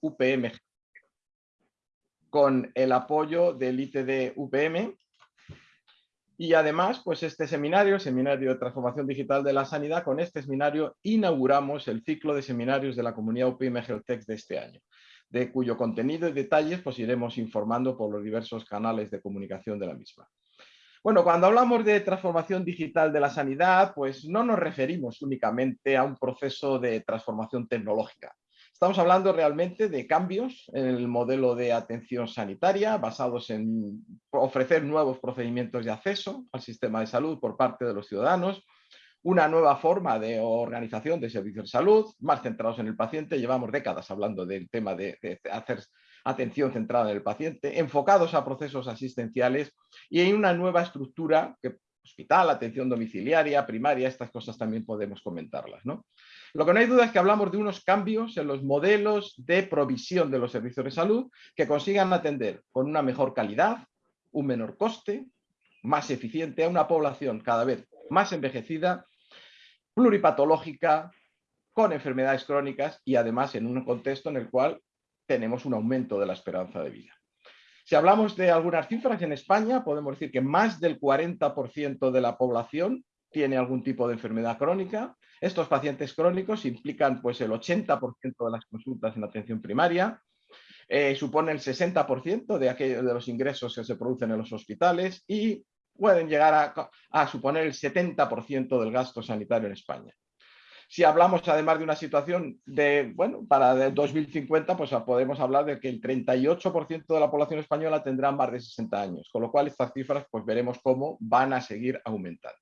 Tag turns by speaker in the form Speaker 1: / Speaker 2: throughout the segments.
Speaker 1: UPM con el apoyo del ITD UPM y además, pues este seminario, Seminario de Transformación Digital de la Sanidad, con este seminario inauguramos el ciclo de seminarios de la comunidad UPM Geotech de este año, de cuyo contenido y detalles pues iremos informando por los diversos canales de comunicación de la misma. Bueno, cuando hablamos de transformación digital de la sanidad, pues no nos referimos únicamente a un proceso de transformación tecnológica, Estamos hablando realmente de cambios en el modelo de atención sanitaria basados en ofrecer nuevos procedimientos de acceso al sistema de salud por parte de los ciudadanos, una nueva forma de organización de servicios de salud, más centrados en el paciente. Llevamos décadas hablando del tema de, hacer atención centrada en el paciente, enfocados a procesos asistenciales y en una nueva estructura que hospital, atención domiciliaria, primaria, estas cosas también podemos comentarlas. ¿no? Lo que no hay duda es que hablamos de unos cambios en los modelos de provisión de los servicios de salud que consigan atender con una mejor calidad, un menor coste, más eficiente a una población cada vez más envejecida, pluripatológica, con enfermedades crónicas y además en un contexto en el cual tenemos un aumento de la esperanza de vida. Si hablamos de algunas cifras en España, podemos decir que más del 40% de la población tiene algún tipo de enfermedad crónica. Estos pacientes crónicos implican pues, el 80% de las consultas en atención primaria, eh, supone el 60% de, aquellos, de los ingresos que se producen en los hospitales y pueden llegar a, suponer el 70% del gasto sanitario en España. Si hablamos además de una situación de, bueno, para 2050, pues podemos hablar de que el 38% de la población española tendrá más de 60 años, con lo cual estas cifras pues veremos cómo van a seguir aumentando.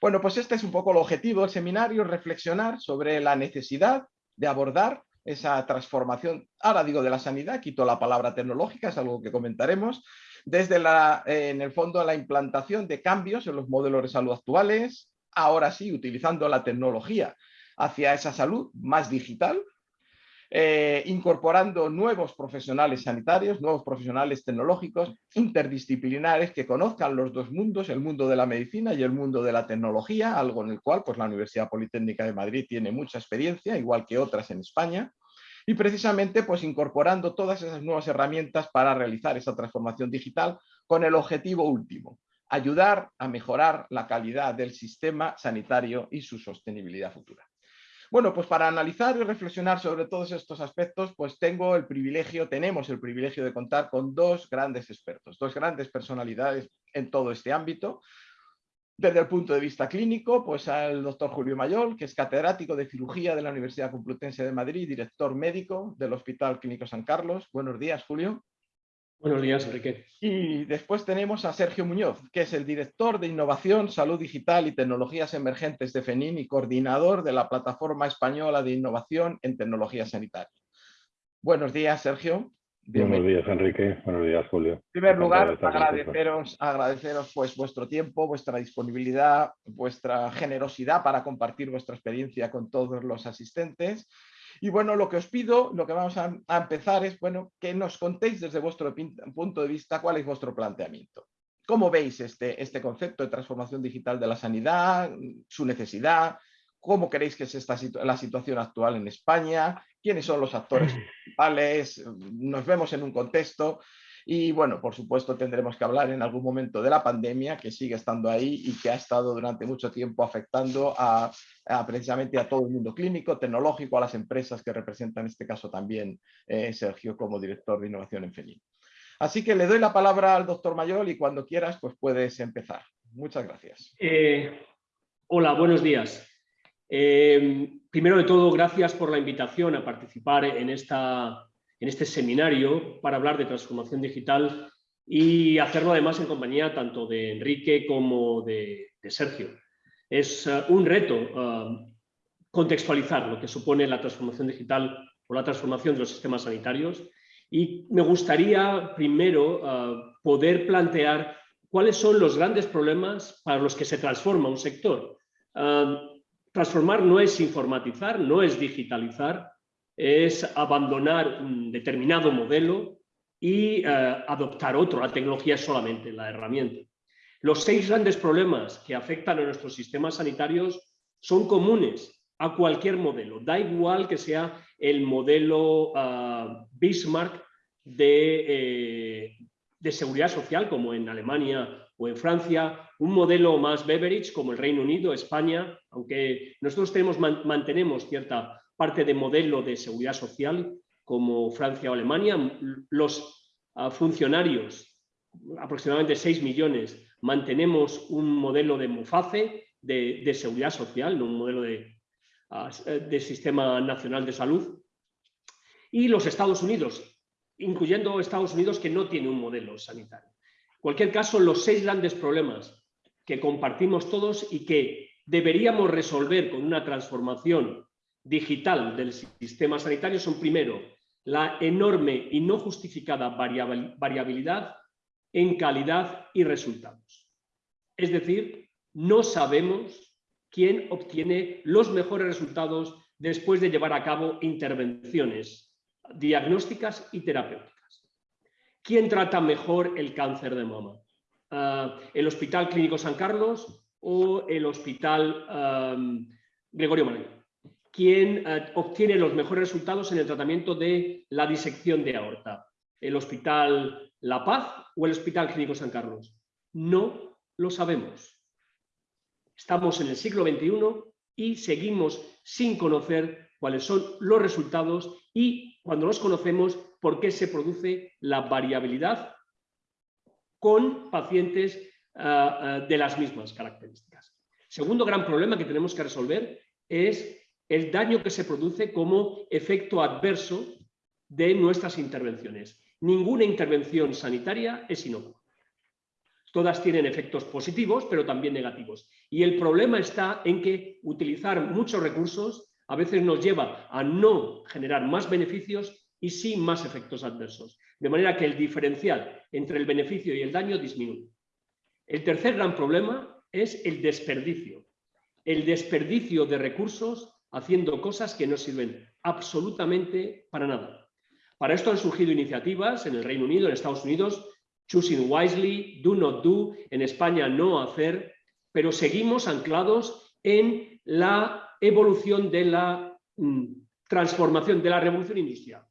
Speaker 1: Bueno, pues este es un poco el objetivo del seminario, reflexionar sobre la necesidad de abordar esa transformación, ahora digo de la sanidad, quito la palabra tecnológica, es algo que comentaremos, desde la, eh, en el fondo la implantación de cambios en los modelos de salud actuales, ahora sí, utilizando la tecnología hacia esa salud más digital, eh, incorporando nuevos profesionales sanitarios, nuevos profesionales tecnológicos, interdisciplinares que conozcan los dos mundos, el mundo de la medicina y el mundo de la tecnología, algo en el cual pues, la Universidad Politécnica de Madrid tiene mucha experiencia, igual que otras en España, y precisamente pues, incorporando todas esas nuevas herramientas para realizar esa transformación digital con el objetivo último, ayudar a mejorar la calidad del sistema sanitario y su sostenibilidad futura. Bueno, pues para analizar y reflexionar sobre todos estos aspectos, pues tengo el privilegio, tenemos el privilegio de contar con dos grandes expertos, dos grandes personalidades en todo este ámbito. Desde el punto de vista clínico, pues al doctor Julio Mayol, que es catedrático de cirugía de la Universidad Complutense de Madrid, director médico del Hospital Clínico San Carlos. Buenos días, Julio.
Speaker 2: Buenos días, Enrique.
Speaker 1: Y después tenemos a Sergio Muñoz, que es el director de Innovación, Salud Digital y Tecnologías Emergentes de FENIN y coordinador de la Plataforma Española de Innovación en Tecnología Sanitaria. Buenos días, Sergio.
Speaker 3: Buenos días, Enrique. Buenos días, Julio. En
Speaker 1: primer lugar, agradeceros, agradeceros pues, vuestro tiempo, vuestra disponibilidad, vuestra generosidad para compartir vuestra experiencia con todos los asistentes y bueno, lo que os pido, lo que vamos a, empezar es, bueno, que nos contéis desde vuestro punto de vista cuál es vuestro planteamiento. ¿Cómo veis este, este concepto de transformación digital de la sanidad, su necesidad? ¿Cómo creéis que es esta la situación actual en España? ¿Quiénes son los actores principales? Nos vemos en un contexto y bueno, por supuesto tendremos que hablar en algún momento de la pandemia que sigue estando ahí y que ha estado durante mucho tiempo afectando a, precisamente a todo el mundo clínico, tecnológico, a las empresas que representan en este caso también eh, Sergio como director de innovación en FENIN. Así que le doy la palabra al doctor Mayol y cuando quieras pues puedes empezar. Muchas gracias.
Speaker 2: Eh, hola, buenos días. Eh, primero de todo, gracias por la invitación a participar en esta en este seminario para hablar de transformación digital y hacerlo además en compañía tanto de Enrique como de, Sergio. Es uh, un reto uh, contextualizar lo que supone la transformación digital o la transformación de los sistemas sanitarios y me gustaría primero uh, poder plantear cuáles son los grandes problemas para los que se transforma un sector. transformar no es informatizar, no es digitalizar, es abandonar un determinado modelo y eh, adoptar otro. La tecnología es solamente la herramienta. Los seis grandes problemas que afectan a nuestros sistemas sanitarios son comunes a cualquier modelo. Da igual que sea el modelo ah, Bismarck de, eh, de, seguridad social, como en Alemania o en Francia, un modelo más Beveridge, como el Reino Unido, España, aunque nosotros tenemos, mantenemos cierta parte de modelo de seguridad social, como Francia o Alemania, los ah, funcionarios, aproximadamente 6 millones, mantenemos un modelo de MUFACE, de, de seguridad social, un modelo de, de Sistema Nacional de Salud, y los Estados Unidos, incluyendo Estados Unidos que no tiene un modelo sanitario. En cualquier caso, los seis grandes problemas que compartimos todos y que deberíamos resolver con una transformación digital del sistema sanitario son, primero, la enorme y no justificada variabilidad en calidad y resultados. Es decir, no sabemos quién obtiene los mejores resultados después de llevar a cabo intervenciones diagnósticas y terapéuticas. ¿Quién trata mejor el cáncer de mama? Ah, ¿El Hospital Clínico San Carlos o el Hospital Gregorio Manuel? ¿Quién ah, obtiene los mejores resultados en el tratamiento de la disección de aorta? ¿El Hospital La Paz o el Hospital Clínico San Carlos? No lo sabemos. Estamos en el siglo XXI y seguimos sin conocer cuáles son los resultados y cuando los conocemos, por qué se produce la variabilidad con pacientes ah, ah, de las mismas características. Segundo gran problema que tenemos que resolver es el daño que se produce como efecto adverso de nuestras intervenciones. Ninguna intervención sanitaria es inocua. Todas tienen efectos positivos, pero también negativos. Y el problema está en que utilizar muchos recursos a veces nos lleva a no generar más beneficios y sí más efectos adversos. De manera que el diferencial entre el beneficio y el daño disminuye. El tercer gran problema es el desperdicio. El desperdicio de recursos haciendo cosas que no sirven absolutamente para nada. Para esto han surgido iniciativas en el Reino Unido, en Estados Unidos, choosing wisely, do not do, en España no hacer, pero seguimos anclados en la evolución de la mm, transformación, de la revolución industrial.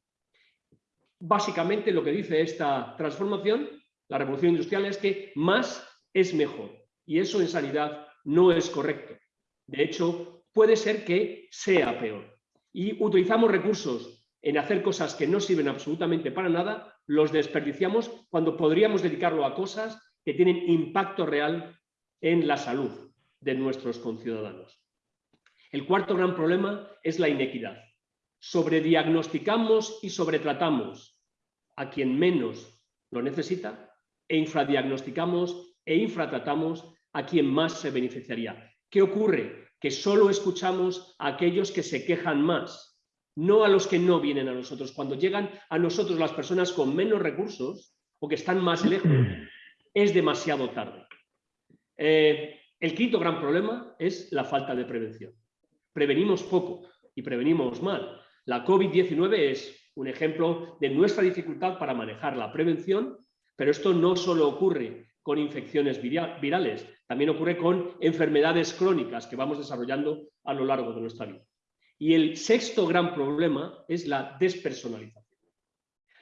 Speaker 2: Básicamente lo que dice esta transformación, la revolución industrial, es que más es mejor. Y eso en sanidad no es correcto. De hecho, puede ser que sea peor. Y utilizamos recursos en hacer cosas que no sirven absolutamente para nada los desperdiciamos cuando podríamos dedicarlo a cosas que tienen impacto real en la salud de nuestros conciudadanos. El cuarto gran problema es la inequidad. Sobrediagnosticamos y sobretratamos a quien menos lo necesita e infradiagnosticamos e infratratamos a quien más se beneficiaría. ¿Qué ocurre? Que solo escuchamos a aquellos que se quejan más no a los que no vienen a nosotros. Cuando llegan a nosotros las personas con menos recursos o que están más lejos, es demasiado tarde. Eh, el quinto gran problema es la falta de prevención. Prevenimos poco y prevenimos mal. La COVID-19 es un ejemplo de nuestra dificultad para manejar la prevención, pero esto no solo ocurre con infecciones virales, también ocurre con enfermedades crónicas que vamos desarrollando a lo largo de nuestra vida. Y el sexto gran problema es la despersonalización.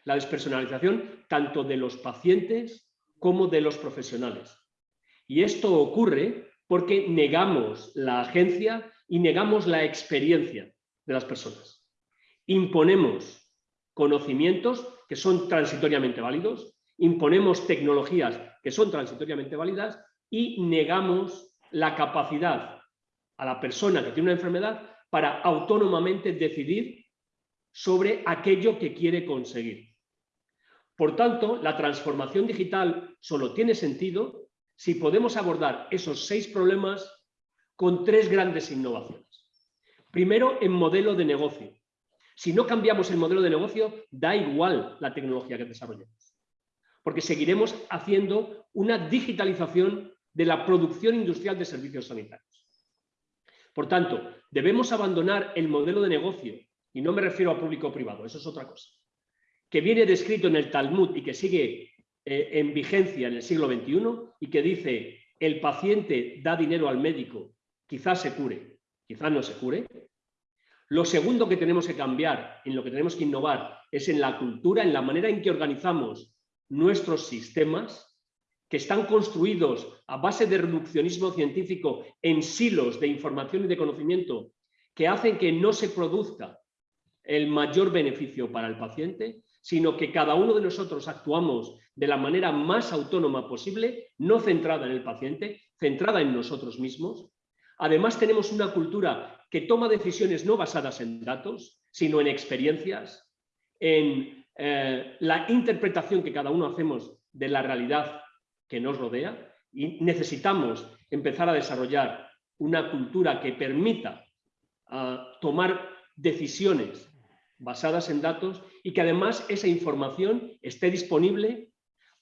Speaker 2: La despersonalización tanto de los pacientes como de los profesionales. Y esto ocurre porque negamos la agencia y negamos la experiencia de las personas. Imponemos conocimientos que son transitoriamente válidos, imponemos tecnologías que son transitoriamente válidas y negamos la capacidad a la persona que tiene una enfermedad para autónomamente decidir sobre aquello que quiere conseguir. Por tanto, la transformación digital solo tiene sentido si podemos abordar esos seis problemas con tres grandes innovaciones. Primero, en modelo de negocio. Si no cambiamos el modelo de negocio, da igual la tecnología que desarrollemos, porque seguiremos haciendo una digitalización de la producción industrial de servicios sanitarios. Por tanto, debemos abandonar el modelo de negocio, y no me refiero a público o privado, eso es otra cosa, que viene descrito en el Talmud y que sigue eh, en vigencia en el siglo XXI y que dice el paciente da dinero al médico, quizás se cure, quizás no se cure, Lo segundo que tenemos que cambiar, en lo que tenemos que innovar, es en la cultura, en la manera en que organizamos nuestros sistemas, que están construidos a base de reduccionismo científico en silos de información y de conocimiento, que hacen que no se produzca el mayor beneficio para el paciente, sino que cada uno de nosotros actuamos de la manera más autónoma posible, no centrada en el paciente, centrada en nosotros mismos. Además tenemos una cultura que toma decisiones no basadas en datos, sino en experiencias, en eh, la interpretación que cada uno hacemos de la realidad que nos rodea y necesitamos empezar a desarrollar una cultura que permita ah, tomar decisiones basadas en datos y que además esa información esté disponible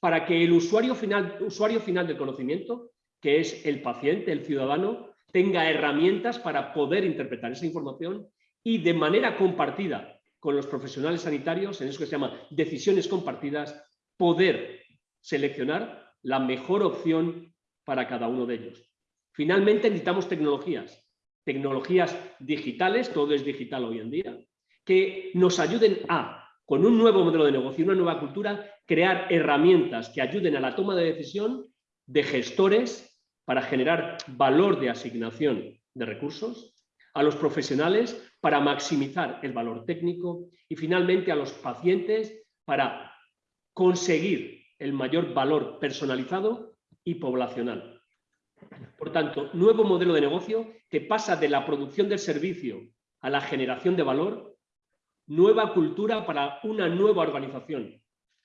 Speaker 2: para que el usuario final, usuario final del conocimiento, que es el paciente, el ciudadano, tenga herramientas para poder interpretar esa información y de manera compartida con los profesionales sanitarios, en eso que se llama decisiones compartidas, poder seleccionar la mejor opción para cada uno de ellos. Finalmente necesitamos tecnologías, tecnologías digitales, todo es digital hoy en día, que nos ayuden a, con un nuevo modelo de negocio, una nueva cultura, crear herramientas que ayuden a la toma de decisión de gestores para generar valor de asignación de recursos, a los profesionales para maximizar el valor técnico y finalmente a los pacientes para conseguir el mayor valor personalizado y poblacional. Por tanto, nuevo modelo de negocio que pasa de la producción del servicio a la generación de valor nueva cultura para una nueva organización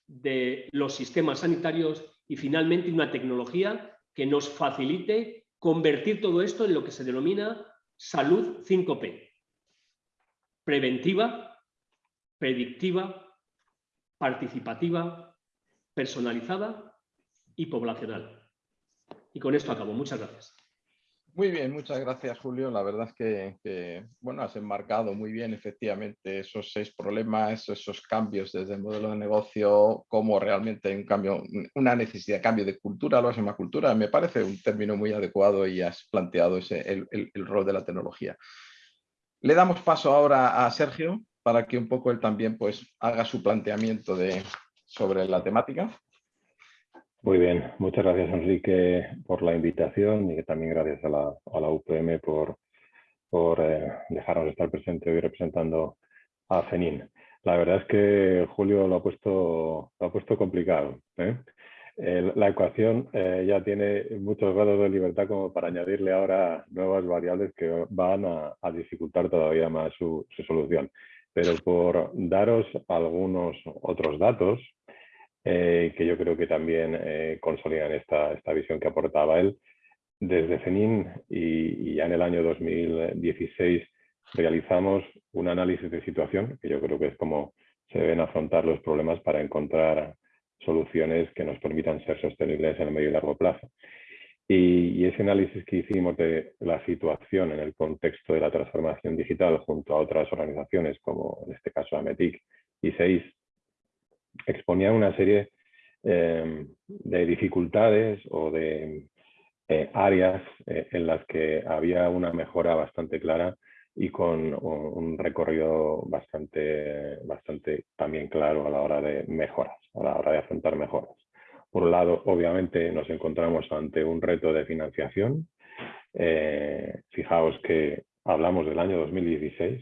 Speaker 2: de los sistemas sanitarios y finalmente una tecnología que nos facilite convertir todo esto en lo que se denomina salud 5P. Preventiva, predictiva, participativa, personalizada y poblacional. Y con esto acabo. Muchas gracias.
Speaker 1: Muy bien, muchas gracias Julio. La verdad es que, bueno, has enmarcado muy bien efectivamente esos seis problemas, esos cambios desde el modelo de negocio, como realmente hay un cambio, una necesidad de cambio de cultura, lo llama cultura. Me parece un término muy adecuado y has planteado ese, el rol de la tecnología. Le damos paso ahora a Sergio para que un poco él también pues, haga su planteamiento de, sobre la temática.
Speaker 3: Muy bien, muchas gracias Enrique por la invitación y también gracias a la, a la UPM por, por eh, dejarnos estar presente hoy representando a FENIN. La verdad es que Julio lo ha puesto, lo ha puesto complicado. ¿eh? La ecuación eh, ya tiene muchos grados de libertad como para añadirle ahora nuevas variables que van a, dificultar todavía más su, su, solución. Pero por daros algunos otros datos, eh, que yo creo que también eh, consolidan esta, esta visión que aportaba él. Desde CENIN y, ya en el año 2016 realizamos un análisis de situación, que yo creo que es como se deben afrontar los problemas para encontrar soluciones que nos permitan ser sostenibles en el medio y largo plazo. Y, ese análisis que hicimos de la situación en el contexto de la transformación digital junto a otras organizaciones como en este caso AMETIC y SEIS exponía una serie eh, de dificultades o de eh, áreas eh, en las que había una mejora bastante clara y con un recorrido bastante, bastante también claro a la hora de mejoras, a la hora de afrontar mejoras. Por un lado, obviamente, nos encontramos ante un reto de financiación. fijaos que hablamos del año 2016.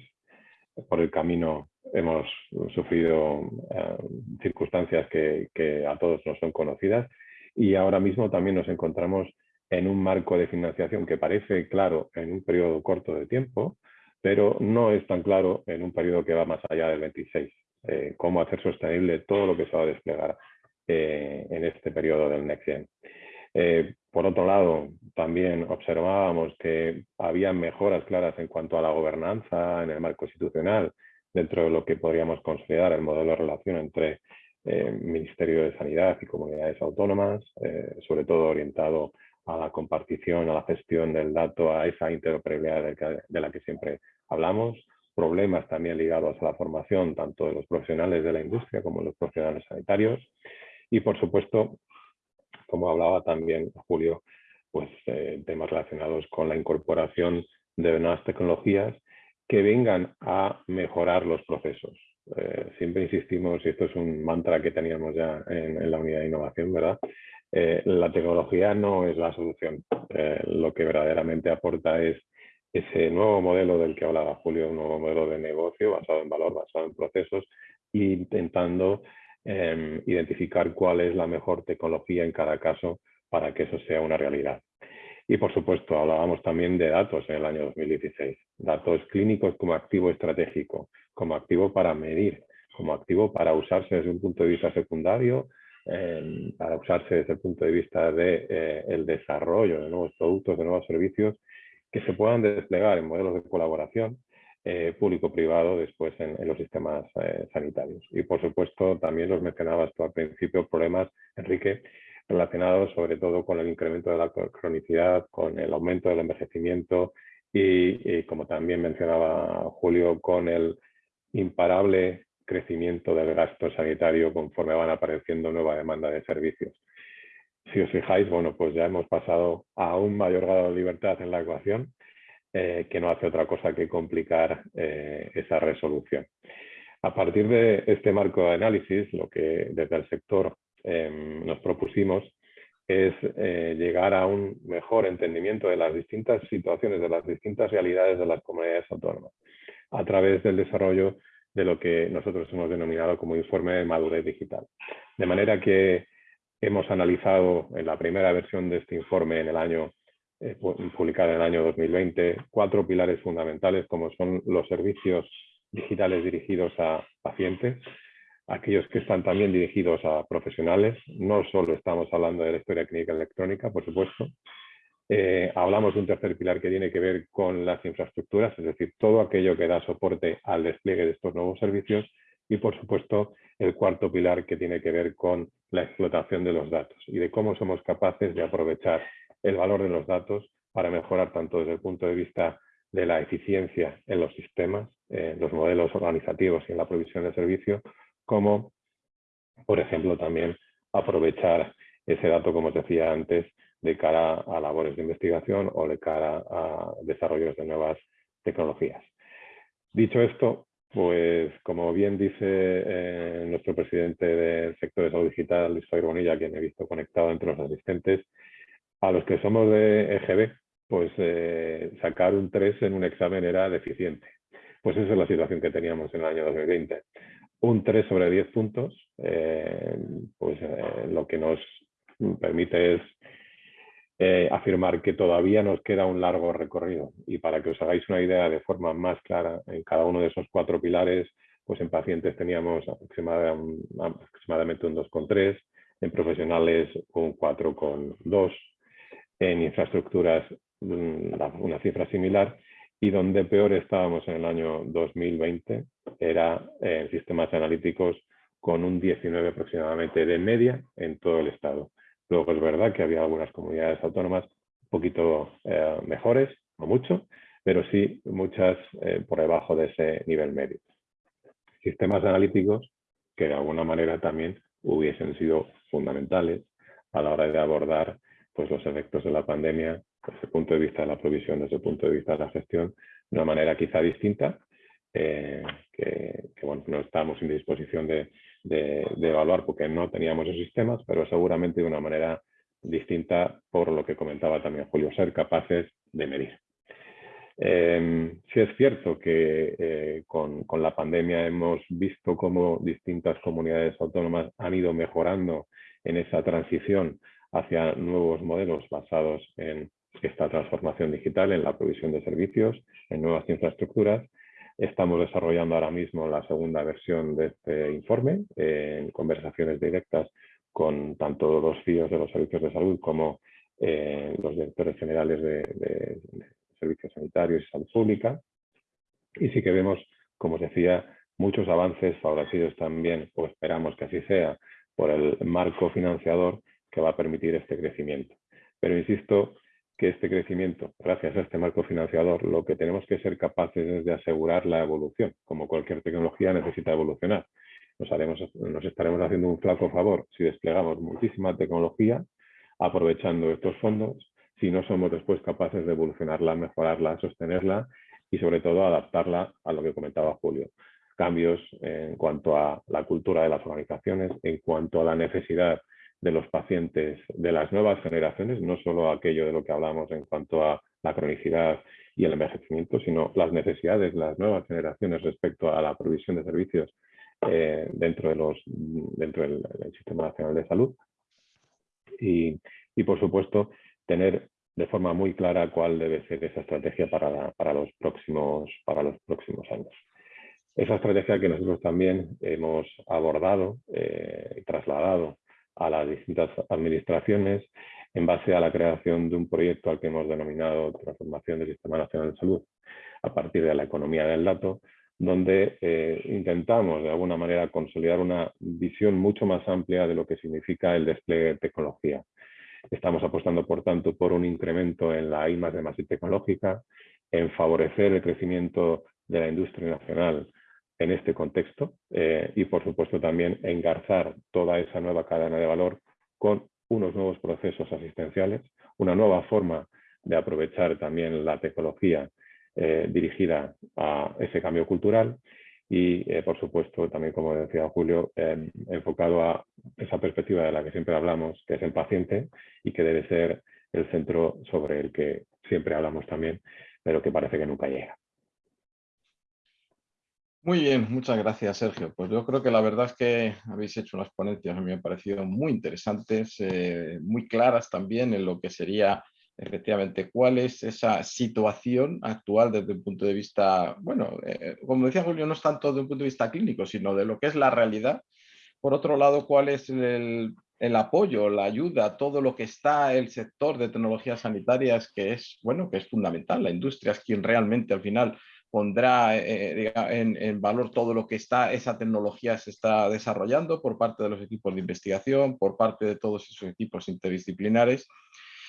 Speaker 3: Por el camino hemos sufrido eh, circunstancias que, que, a todos nos son conocidas y ahora mismo también nos encontramos en un marco de financiación que parece claro en un periodo corto de tiempo, pero no es tan claro en un periodo que va más allá del 26. Eh, cómo hacer sostenible todo lo que se va a desplegar eh, en este periodo del Next Gen. Eh, por otro lado, también observábamos que había mejoras claras en cuanto a la gobernanza en el marco institucional dentro de lo que podríamos considerar el modelo de relación entre eh, Ministerio de Sanidad y comunidades autónomas, sobre todo orientado a la compartición, a la gestión del dato, a esa interoperabilidad de, la que siempre hablamos, problemas también ligados a la formación tanto de los profesionales de la industria como de los profesionales sanitarios y por supuesto, como hablaba también Julio, pues eh, temas relacionados con la incorporación de nuevas tecnologías que vengan a mejorar los procesos. Eh, siempre insistimos, y esto es un mantra que teníamos ya en, la unidad de innovación, ¿verdad? Eh, la tecnología no es la solución. Eh, lo que verdaderamente aporta es ese nuevo modelo del que hablaba Julio, un nuevo modelo de negocio basado en valor, basado en procesos, intentando em, identificar cuál es la mejor tecnología en cada caso para que eso sea una realidad. Y por supuesto, hablábamos también de datos en el año 2016. Datos clínicos como activo estratégico, como activo para medir, como activo para usarse desde un punto de vista secundario, em, para usarse desde el punto de vista del de, eh, desarrollo de nuevos productos, de nuevos servicios que se puedan desplegar en modelos de colaboración eh, público-privado después en, los sistemas eh, sanitarios. Y por supuesto, también los mencionabas tú al principio, problemas, Enrique, relacionados sobre todo con el incremento de la cronicidad, con el aumento del envejecimiento y, como también mencionaba Julio, con el imparable crecimiento del gasto sanitario conforme van apareciendo nueva demanda de servicios. Si os fijáis, bueno, pues ya hemos pasado a un mayor grado de libertad en la ecuación, eh, que no hace otra cosa que complicar eh, esa resolución. A partir de este marco de análisis, lo que desde el sector Em, nos propusimos es eh, llegar a un mejor entendimiento de las distintas situaciones, de las distintas realidades de las comunidades autónomas, a través del desarrollo de lo que nosotros hemos denominado como informe de madurez digital. De manera que hemos analizado en la primera versión de este informe en el año eh, publicado en el año 2020, cuatro pilares fundamentales como son los servicios digitales dirigidos a pacientes, aquellos que están también dirigidos a profesionales. No solo estamos hablando de la historia clínica electrónica, por supuesto. Eh, hablamos de un tercer pilar que tiene que ver con las infraestructuras, es decir, todo aquello que da soporte al despliegue de estos nuevos servicios. Y, por supuesto, el cuarto pilar que tiene que ver con la explotación de los datos y de cómo somos capaces de aprovechar el valor de los datos para mejorar tanto desde el punto de vista de la eficiencia en los sistemas, en los modelos organizativos y en la provisión de servicio, como, por ejemplo, también aprovechar ese dato, como os decía antes, de cara a labores de investigación o de cara a desarrollos de nuevas tecnologías. Dicho esto, pues como bien dice eh, nuestro presidente del sector de salud digital, Luis Javier Bonilla, quien he visto conectado entre los asistentes, a los que somos de EGB, pues eh, sacar un 3 en un examen era deficiente. Pues esa es la situación que teníamos en el año 2020 un 3 sobre 10 puntos, eh, pues eh, lo que nos permite es eh, afirmar que todavía nos queda un largo recorrido. Y para que os hagáis una idea de forma más clara, en cada uno de esos cuatro pilares, pues en pacientes teníamos aproximadamente un 2,3, en profesionales un 4,2, en infraestructuras mm, una cifra similar y donde peor estábamos en el año 2020 era en sistemas analíticos con un 19 aproximadamente de media en todo el estado. Luego es verdad que había algunas comunidades autónomas un poquito eh, mejores, no mucho, pero sí muchas eh, por debajo de ese nivel medio. Sistemas analíticos que de alguna manera también hubiesen sido fundamentales a la hora de abordar pues, los efectos de la pandemia desde el punto de vista de la provisión, desde el punto de vista de la gestión, de una manera quizá distinta, eh, que, no estábamos en disposición de, evaluar porque no teníamos esos sistemas, pero seguramente de una manera distinta por lo que comentaba también Julio, ser capaces de medir. Eh, sí es cierto que eh, con, la pandemia hemos visto cómo distintas comunidades autónomas han ido mejorando en esa transición hacia nuevos modelos basados en esta transformación digital en la provisión de servicios, en nuevas infraestructuras. Estamos desarrollando ahora mismo la segunda versión de este informe en conversaciones directas con tanto los CIOs de los servicios de salud como eh, los directores generales de, servicios sanitarios y salud pública. Y sí que vemos, como os decía, muchos avances favorecidos también, o esperamos que así sea, por el marco financiador que va a permitir este crecimiento. Pero insisto, que este crecimiento, gracias a este marco financiador, lo que tenemos que ser capaces es de asegurar la evolución. Como cualquier tecnología necesita evolucionar. Nos, estaremos haciendo un flaco favor si desplegamos muchísima tecnología aprovechando estos fondos, si no somos después capaces de evolucionarla, mejorarla, sostenerla y sobre todo adaptarla a lo que comentaba Julio. Cambios en cuanto a la cultura de las organizaciones, en cuanto a la necesidad de los pacientes de las nuevas generaciones, no solo aquello de lo que hablamos en cuanto a la cronicidad y el envejecimiento, sino las necesidades de las nuevas generaciones respecto a la provisión de servicios eh, dentro, de los, dentro del, Sistema Nacional de Salud. Y, y, por supuesto, tener de forma muy clara cuál debe ser esa estrategia para, para, los, próximos, para los próximos años. Esa estrategia que nosotros también hemos abordado eh, y trasladado a las distintas administraciones en base a la creación de un proyecto al que hemos denominado Transformación del Sistema Nacional de Salud a partir de la economía del dato, donde eh, intentamos de alguna manera consolidar una visión mucho más amplia de lo que significa el despliegue de tecnología. Estamos apostando, por tanto, por un incremento en la I de más tecnológica, en favorecer el crecimiento de la industria nacional en este contexto eh, y, por supuesto, también engarzar toda esa nueva cadena de valor con unos nuevos procesos asistenciales, una nueva forma de aprovechar también la tecnología eh, dirigida a ese cambio cultural y, eh, por supuesto, también, como decía Julio, enfocado a esa perspectiva de la que siempre hablamos, que es el paciente y que debe ser el centro sobre el que siempre hablamos también, pero que parece que nunca llega.
Speaker 1: Muy bien, muchas gracias Sergio. Pues yo creo que la verdad es que habéis hecho unas ponencias, a mí me han parecido muy interesantes, eh, muy claras también en lo que sería efectivamente cuál es esa situación actual desde un punto de vista, bueno, eh, como decía Julio, no es tanto desde un punto de vista clínico, sino de lo que es la realidad. Por otro lado, cuál es el, el apoyo, la ayuda, todo lo que está el sector de tecnologías sanitarias, que es, bueno, que es fundamental. La industria es quien realmente al final pondrá eh, en, valor todo lo que está, esa tecnología se está desarrollando por parte de los equipos de investigación, por parte de todos esos equipos interdisciplinares.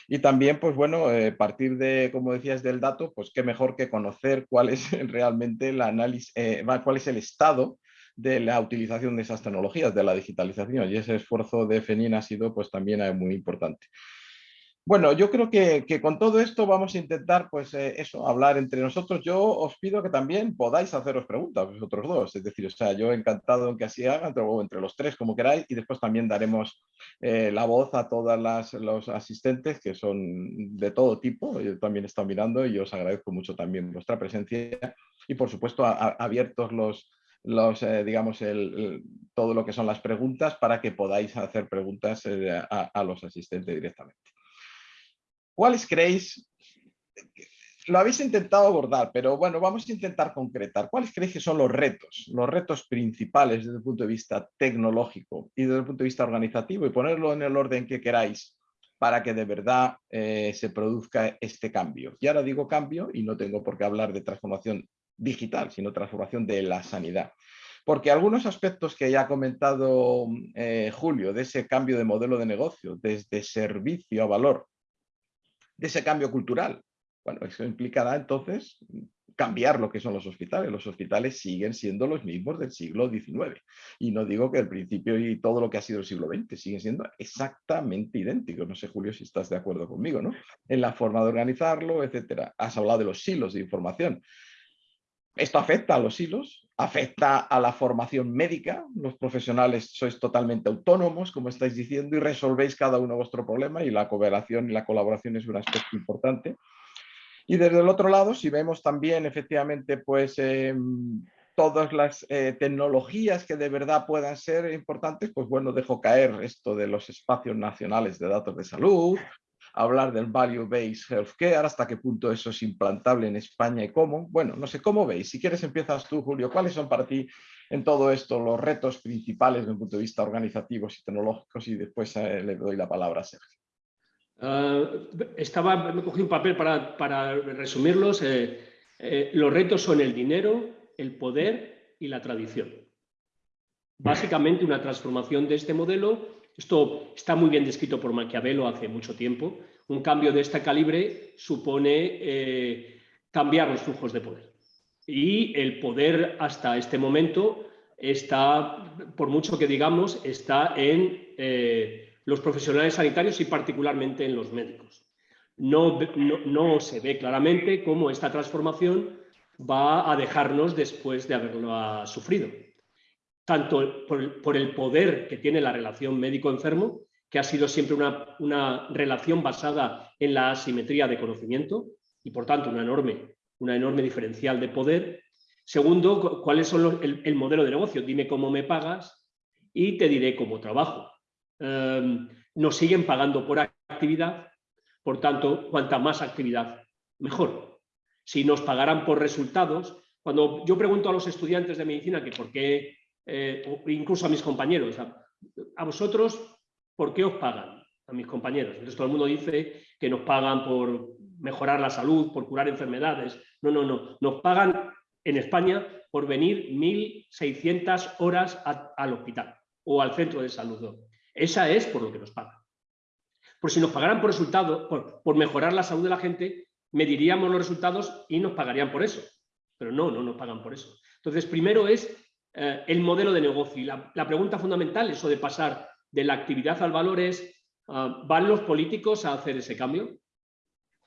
Speaker 1: Y también, pues bueno, eh, partir de, como decías, del dato, pues qué mejor que conocer cuál es realmente el análisis, eh, cuál es el estado de la utilización de esas tecnologías, de la digitalización. Y ese esfuerzo de FENIN ha sido pues también muy importante. Bueno, yo creo que, con todo esto vamos a intentar, pues eh, eso, hablar entre nosotros. Yo os pido que también podáis haceros preguntas, vosotros dos. Es decir, o sea, yo encantado en que así hagan, entre, entre los tres, como queráis, y después también daremos eh, la voz a todos los asistentes que son de todo tipo. Yo también he estado mirando y os agradezco mucho también vuestra presencia. Y por supuesto, abiertos los, los, eh, digamos, el, todo lo que son las preguntas para que podáis hacer preguntas a los asistentes directamente. ¿Cuáles creéis? Lo habéis intentado abordar, pero bueno, vamos a intentar concretar. ¿Cuáles creéis que son los retos? Los retos principales desde el punto de vista tecnológico y desde el punto de vista organizativo y ponerlo en el orden que queráis para que de verdad eh, se produzca este cambio. Y ahora digo cambio y no tengo por qué hablar de transformación digital, sino transformación de la sanidad. Porque algunos aspectos que ya ha comentado eh, Julio, de ese cambio de modelo de negocio, desde servicio a valor de ese cambio cultural. Bueno, eso implicará entonces cambiar lo que son los hospitales. Los hospitales siguen siendo los mismos del siglo XIX. Y no digo que el principio y todo lo que ha sido el siglo XX siguen siendo exactamente idénticos. No sé, Julio, si estás de acuerdo conmigo, ¿no? En la forma de organizarlo, etcétera. Has hablado de los silos de información. Esto afecta a los hilos, afecta a la formación médica, los profesionales sois totalmente autónomos, como estáis diciendo, y resolvéis cada uno vuestro problema y la cooperación y la colaboración es un aspecto importante. Y desde el otro lado, si vemos también efectivamente pues, em, todas las eh, tecnologías que de verdad puedan ser importantes, pues bueno, dejo caer esto de los espacios nacionales de datos de salud, hablar del Value-Based Healthcare, hasta qué punto eso es implantable en España y cómo. Bueno, no sé, ¿cómo veis? Si quieres empiezas tú, Julio. ¿Cuáles son para ti en todo esto los retos principales desde un punto de vista organizativos y tecnológicos? Y después eh, le doy la palabra a Sergio.
Speaker 2: Ah, estaba, me cogí un papel para, resumirlos. Eh, eh, los retos son el dinero, el poder y la tradición. Básicamente una transformación de este modelo esto está muy bien descrito por Maquiavelo hace mucho tiempo. Un cambio de este calibre supone eh, cambiar los flujos de poder. Y el poder hasta este momento está, por mucho que digamos, está en eh, los profesionales sanitarios y particularmente en los médicos. No, no, se ve claramente cómo esta transformación va a dejarnos después de haberlo sufrido. Tanto por, el poder que tiene la relación médico-enfermo, que ha sido siempre una, una, relación basada en la asimetría de conocimiento y por tanto una enorme, una enorme diferencial de poder. Segundo, cuáles son el, modelo de negocio. Dime cómo me pagas y te diré cómo trabajo. Em, nos siguen pagando por actividad, por tanto, cuanta más actividad, mejor. Si nos pagaran por resultados, cuando yo pregunto a los estudiantes de medicina que por qué, eh, incluso a mis compañeros, a, vosotros, ¿por qué os pagan? A mis compañeros. Entonces todo el mundo dice que nos pagan por mejorar la salud, por curar enfermedades. No, no, no. Nos pagan en España por venir 1.600 horas al hospital o al centro de salud. Esa es por lo que nos pagan. Por si nos pagaran por resultado, por, mejorar la salud de la gente, mediríamos los resultados y nos pagarían por eso. Pero no, no nos pagan por eso. Entonces, primero es eh, el modelo de negocio. Y la, pregunta fundamental, eso de pasar de la actividad al valor es, ah, ¿van los políticos a hacer ese cambio?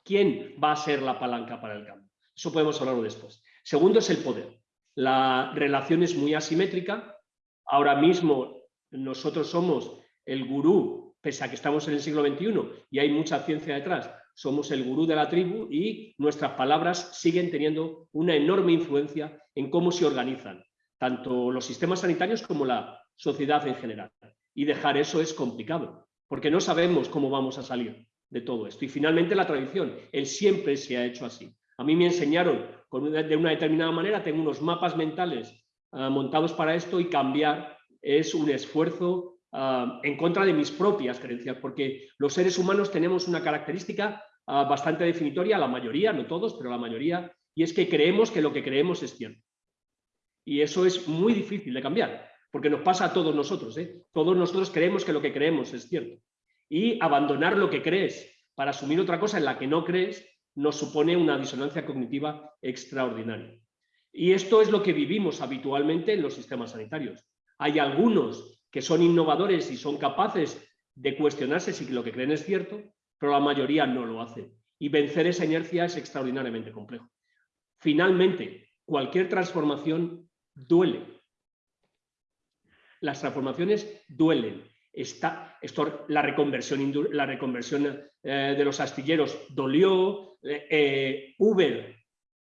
Speaker 2: ¿Quién va a ser la palanca para el cambio? Eso podemos hablarlo después. Segundo es el poder. La relación es muy asimétrica. Ahora mismo nosotros somos el gurú, pese a que estamos en el siglo XXI y hay mucha ciencia detrás, somos el gurú de la tribu y nuestras palabras siguen teniendo una enorme influencia en cómo se organizan tanto los sistemas sanitarios como la sociedad en general. Y dejar eso es complicado, porque no sabemos cómo vamos a salir de todo esto. Y finalmente la tradición, él siempre se ha hecho así. A mí me enseñaron de una determinada manera, tengo unos mapas mentales ah, montados para esto y cambiar es un esfuerzo ah, en contra de mis propias creencias, porque los seres humanos tenemos una característica ah, bastante definitoria, la mayoría, no todos, pero la mayoría, y es que creemos que lo que creemos es cierto. Y eso es muy difícil de cambiar, porque nos pasa a todos nosotros. ¿eh? Todos nosotros creemos que lo que creemos es cierto. Y abandonar lo que crees para asumir otra cosa en la que no crees nos supone una disonancia cognitiva extraordinaria. Y esto es lo que vivimos habitualmente en los sistemas sanitarios. Hay algunos que son innovadores y son capaces de cuestionarse si lo que creen es cierto, pero la mayoría no lo hace. Y vencer esa inercia es extraordinariamente complejo. Finalmente, cualquier transformación duele. Las transformaciones duelen. Está, esto, la reconversión, la reconversión eh, de los astilleros dolió, eh, eh, Uber,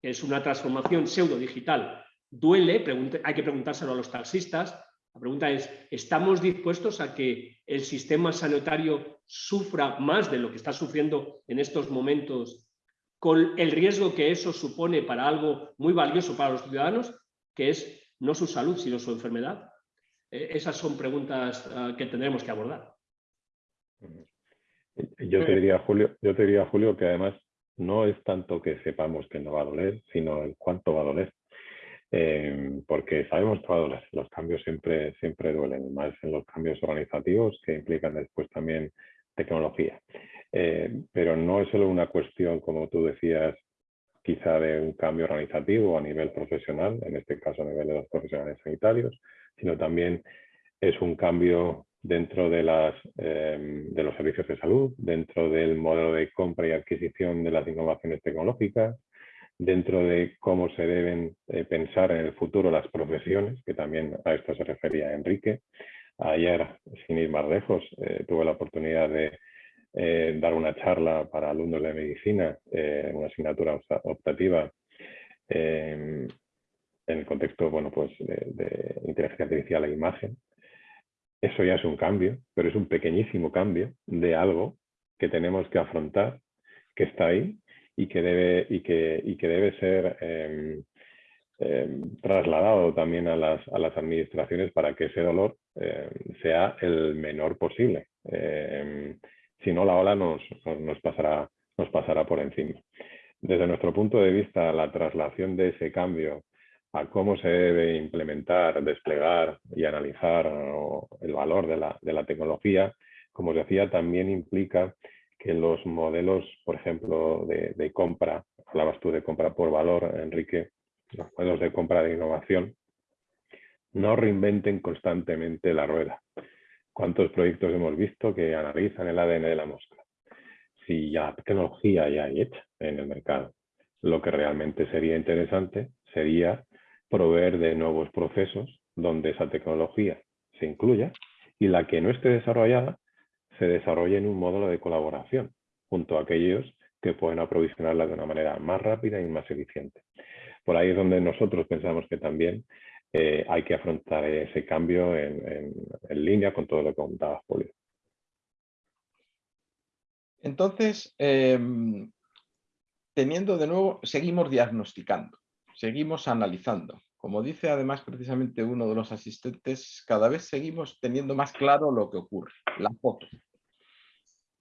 Speaker 2: es una transformación pseudo digital, duele, hay que preguntárselo a los taxistas. La pregunta es, ¿estamos dispuestos a que el sistema sanitario sufra más de lo que está sufriendo en estos momentos con el riesgo que eso supone para algo muy valioso para los ciudadanos, que es no su salud, sino su enfermedad? esas son preguntas ah, que tendremos que abordar.
Speaker 3: Yo te diría, Julio, yo diría, Julio, que además no es tanto que sepamos que no va a doler, sino el cuánto va a doler. Eh, porque sabemos que va a doler. Los cambios siempre, siempre duelen, más en los cambios organizativos que implican después también tecnología. Eh, pero no es solo una cuestión, como tú decías, quizá de un cambio organizativo a nivel profesional, en este caso a nivel de los profesionales sanitarios, sino también es un cambio dentro de, las, em, de los servicios de salud, dentro del modelo de compra y adquisición de las innovaciones tecnológicas, dentro de cómo se deben eh, pensar en el futuro las profesiones, que también a esto se refería Enrique. Ayer, sin ir más lejos, eh, tuve la oportunidad de eh, dar una charla para alumnos de medicina, una asignatura optativa em, en el contexto bueno, pues, de inteligencia artificial e imagen, eso ya es un cambio, pero es un pequeñísimo cambio de algo que tenemos que afrontar, que está ahí y que debe, y que, y que debe ser em, em, trasladado también a las, a las, administraciones para que ese dolor em, sea el menor posible. Si no, la ola nos, nos, pasará, nos pasará por encima. Desde nuestro punto de vista, la traslación de ese cambio a cómo se debe implementar, desplegar y analizar el valor de la, de la tecnología, como os decía, también implica que los modelos, por ejemplo, de, de, compra, hablabas tú de compra por valor, Enrique, los modelos de compra de innovación, no reinventen constantemente la rueda. ¿Cuántos proyectos hemos visto que analizan el ADN de la mosca? Si ya tecnología ya hay hecha en el mercado, lo que realmente sería interesante sería proveer de nuevos procesos donde esa tecnología se incluya y la que no esté desarrollada se desarrolle en un módulo de colaboración junto a aquellos que pueden aprovisionarla de una manera más rápida y más eficiente. Por ahí es donde nosotros pensamos que también eh, hay que afrontar ese cambio en, línea con todo lo que comentaba Julio.
Speaker 1: Entonces, em, teniendo de nuevo, seguimos diagnosticando, seguimos analizando. Como dice además precisamente uno de los asistentes, cada vez seguimos teniendo más claro lo que ocurre, la foto.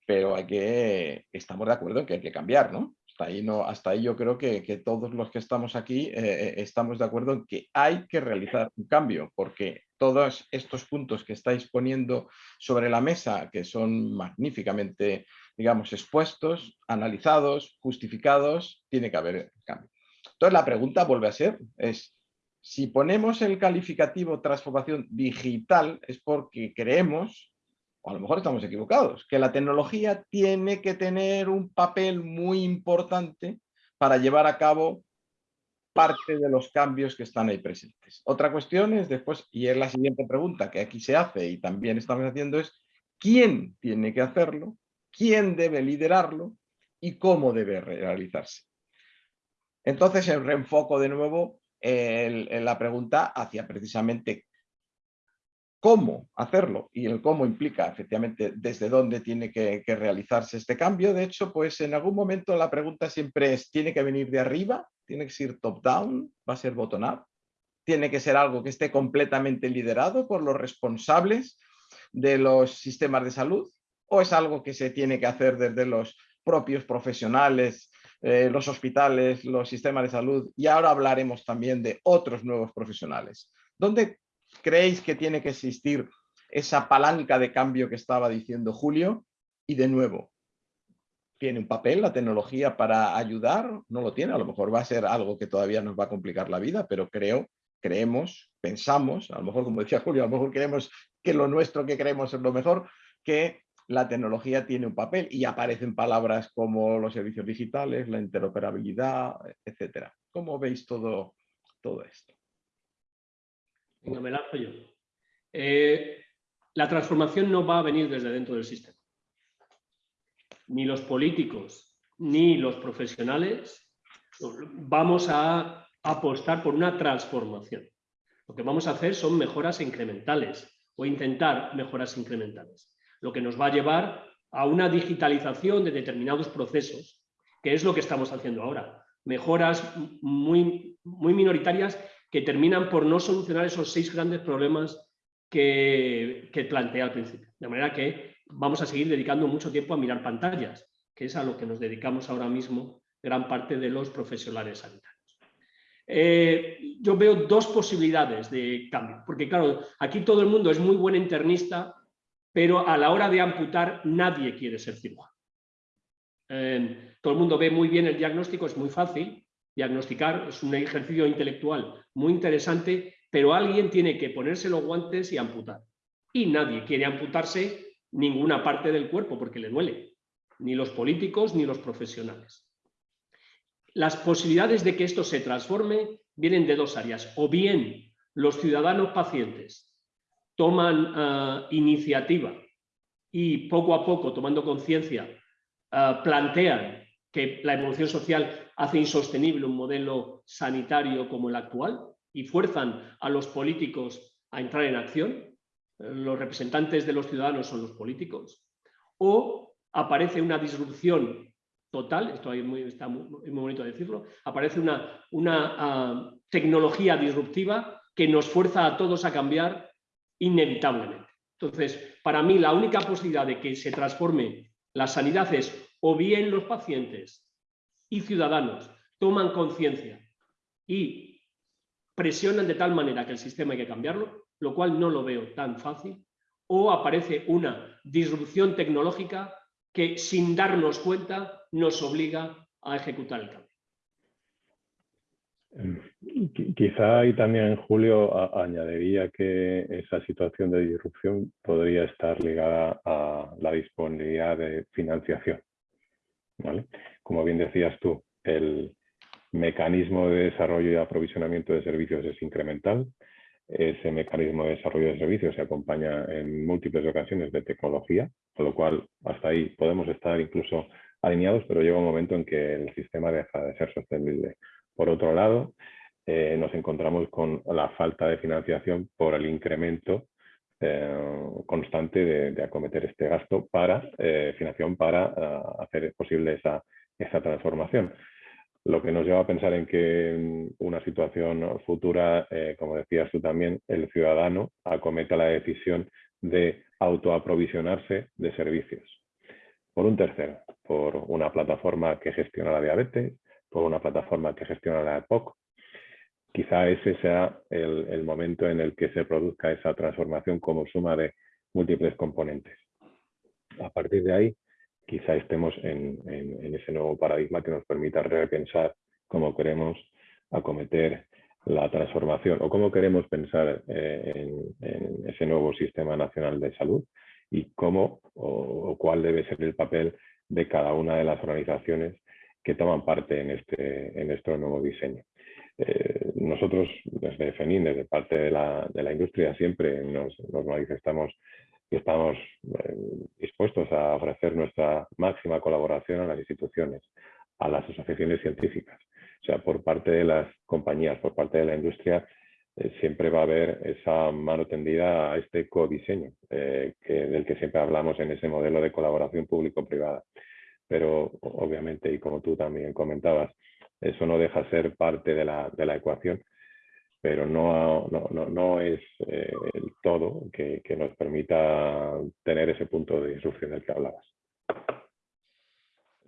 Speaker 1: Pero hay que, estamos de acuerdo en que hay que cambiar, ¿no? Hasta ahí, no, hasta ahí yo creo que, todos los que estamos aquí eh, eh, estamos de acuerdo en que hay que realizar un cambio, porque todos estos puntos que estáis poniendo sobre la mesa, que son magníficamente, digamos, expuestos, analizados, justificados, tiene que haber cambio. Entonces la pregunta vuelve a ser, es, si ponemos el calificativo transformación digital es porque creemos, a lo mejor estamos equivocados, que la tecnología tiene que tener un papel muy importante para llevar a cabo parte de los cambios que están ahí presentes. Otra cuestión es después, y es la siguiente pregunta que aquí se hace y también estamos haciendo es, ¿quién tiene que hacerlo? ¿Quién debe liderarlo? ¿Y cómo debe realizarse? Entonces, el reenfoco de nuevo la pregunta hacia precisamente cómo hacerlo y el cómo implica efectivamente desde dónde tiene que, realizarse este cambio. De hecho, pues en algún momento la pregunta siempre es, ¿tiene que venir de arriba? ¿Tiene que ser top-down? ¿Va a ser bottom-up? ¿Tiene que ser algo que esté completamente liderado por los responsables de los sistemas de salud? ¿O es algo que se tiene que hacer desde los propios profesionales, eh, los hospitales, los sistemas de salud? Y ahora hablaremos también de otros nuevos profesionales. ¿Dónde creéis que tiene que existir esa palanca de cambio que estaba diciendo Julio? Y de nuevo, ¿tiene un papel la tecnología para ayudar? No lo tiene, a lo mejor va a ser algo que todavía nos va a complicar la vida, pero creo, creemos, pensamos, a lo mejor como decía Julio, a lo mejor creemos que lo nuestro que creemos es lo mejor, que la tecnología tiene un papel y aparecen palabras como los servicios digitales, la interoperabilidad, etcétera. ¿Cómo veis todo, todo esto?
Speaker 2: Venga, me lanzo yo. Eh, la transformación no va a venir desde dentro del sistema. Ni los políticos ni los profesionales vamos a apostar por una transformación. Lo que vamos a hacer son mejoras incrementales o intentar mejoras incrementales, lo que nos va a llevar a una digitalización de determinados procesos, que es lo que estamos haciendo ahora. Mejoras muy, muy minoritarias que terminan por no solucionar esos seis grandes problemas que, que planteé al principio. De manera que vamos a seguir dedicando mucho tiempo a mirar pantallas, que es a lo que nos dedicamos ahora mismo gran parte de los profesionales sanitarios. Eh, yo veo dos posibilidades de cambio, porque claro, aquí todo el mundo es muy buen internista, pero a la hora de amputar nadie quiere ser cirujano. Eh, todo el mundo ve muy bien el diagnóstico, es muy fácil, diagnosticar es un ejercicio intelectual muy interesante, pero alguien tiene que ponerse los guantes y amputar. Y nadie quiere amputarse ninguna parte del cuerpo porque le duele, ni los políticos ni los profesionales. Las posibilidades de que esto se transforme vienen de dos áreas. O bien los ciudadanos pacientes toman ah, iniciativa y poco a poco, tomando conciencia, ah, plantean que la evolución social hace insostenible un modelo sanitario como el actual y fuerzan a los políticos a entrar en acción. Los representantes de los ciudadanos son los políticos. O aparece una disrupción total, esto muy, está muy, bonito decirlo, aparece una, una ah, tecnología disruptiva que nos fuerza a todos a cambiar inevitablemente. Entonces, para mí la única posibilidad de que se transforme la sanidad es o bien los pacientes y ciudadanos toman conciencia y presionan de tal manera que el sistema hay que cambiarlo, lo cual no lo veo tan fácil, o aparece una disrupción tecnológica que sin darnos cuenta nos obliga a ejecutar el cambio.
Speaker 3: Em, quizá ahí también, Julio, añadiría que esa situación de disrupción podría estar ligada a la disponibilidad de financiación. Como bien decías tú, el, mecanismo de desarrollo y aprovisionamiento de servicios es incremental. Ese mecanismo de desarrollo de servicios se acompaña en múltiples ocasiones de tecnología, con lo cual hasta ahí podemos estar incluso alineados, pero llega un momento en que el sistema deja de ser sostenible. Por otro lado, eh, nos encontramos con la falta de financiación por el incremento eh, constante de, acometer este gasto para eh, financiación para hacer posible esa, esa transformación. Lo que nos lleva a pensar en que en una situación futura, como decías tú también, el ciudadano acometa la decisión de autoaprovisionarse de servicios. Por un tercero, por una plataforma que gestiona la diabetes, por una plataforma que gestiona la EPOC. Quizá ese sea el, momento en el que se produzca esa transformación como suma de múltiples componentes. A partir de ahí, quizá estemos en, ese nuevo paradigma que nos permita repensar cómo queremos acometer la transformación o cómo queremos pensar eh, en, ese nuevo sistema nacional de salud y cómo o, cuál debe ser el papel de cada una de las organizaciones que toman parte en este, en este nuevo diseño. Eh, nosotros desde FENIN, desde parte de la, de la industria, siempre nos, manifestamos que estamos eh, dispuestos a ofrecer nuestra máxima colaboración a las instituciones, a las asociaciones científicas. O sea, por parte de las compañías, por parte de la industria, eh, siempre va a haber esa mano tendida a este codiseño que, del que siempre hablamos en ese modelo de colaboración público-privada. Pero obviamente, y como tú también comentabas, eso no deja ser parte de la, de la ecuación, pero no, no, no, no es eh, el todo que, que, nos permita tener ese punto de instrucción del que hablabas.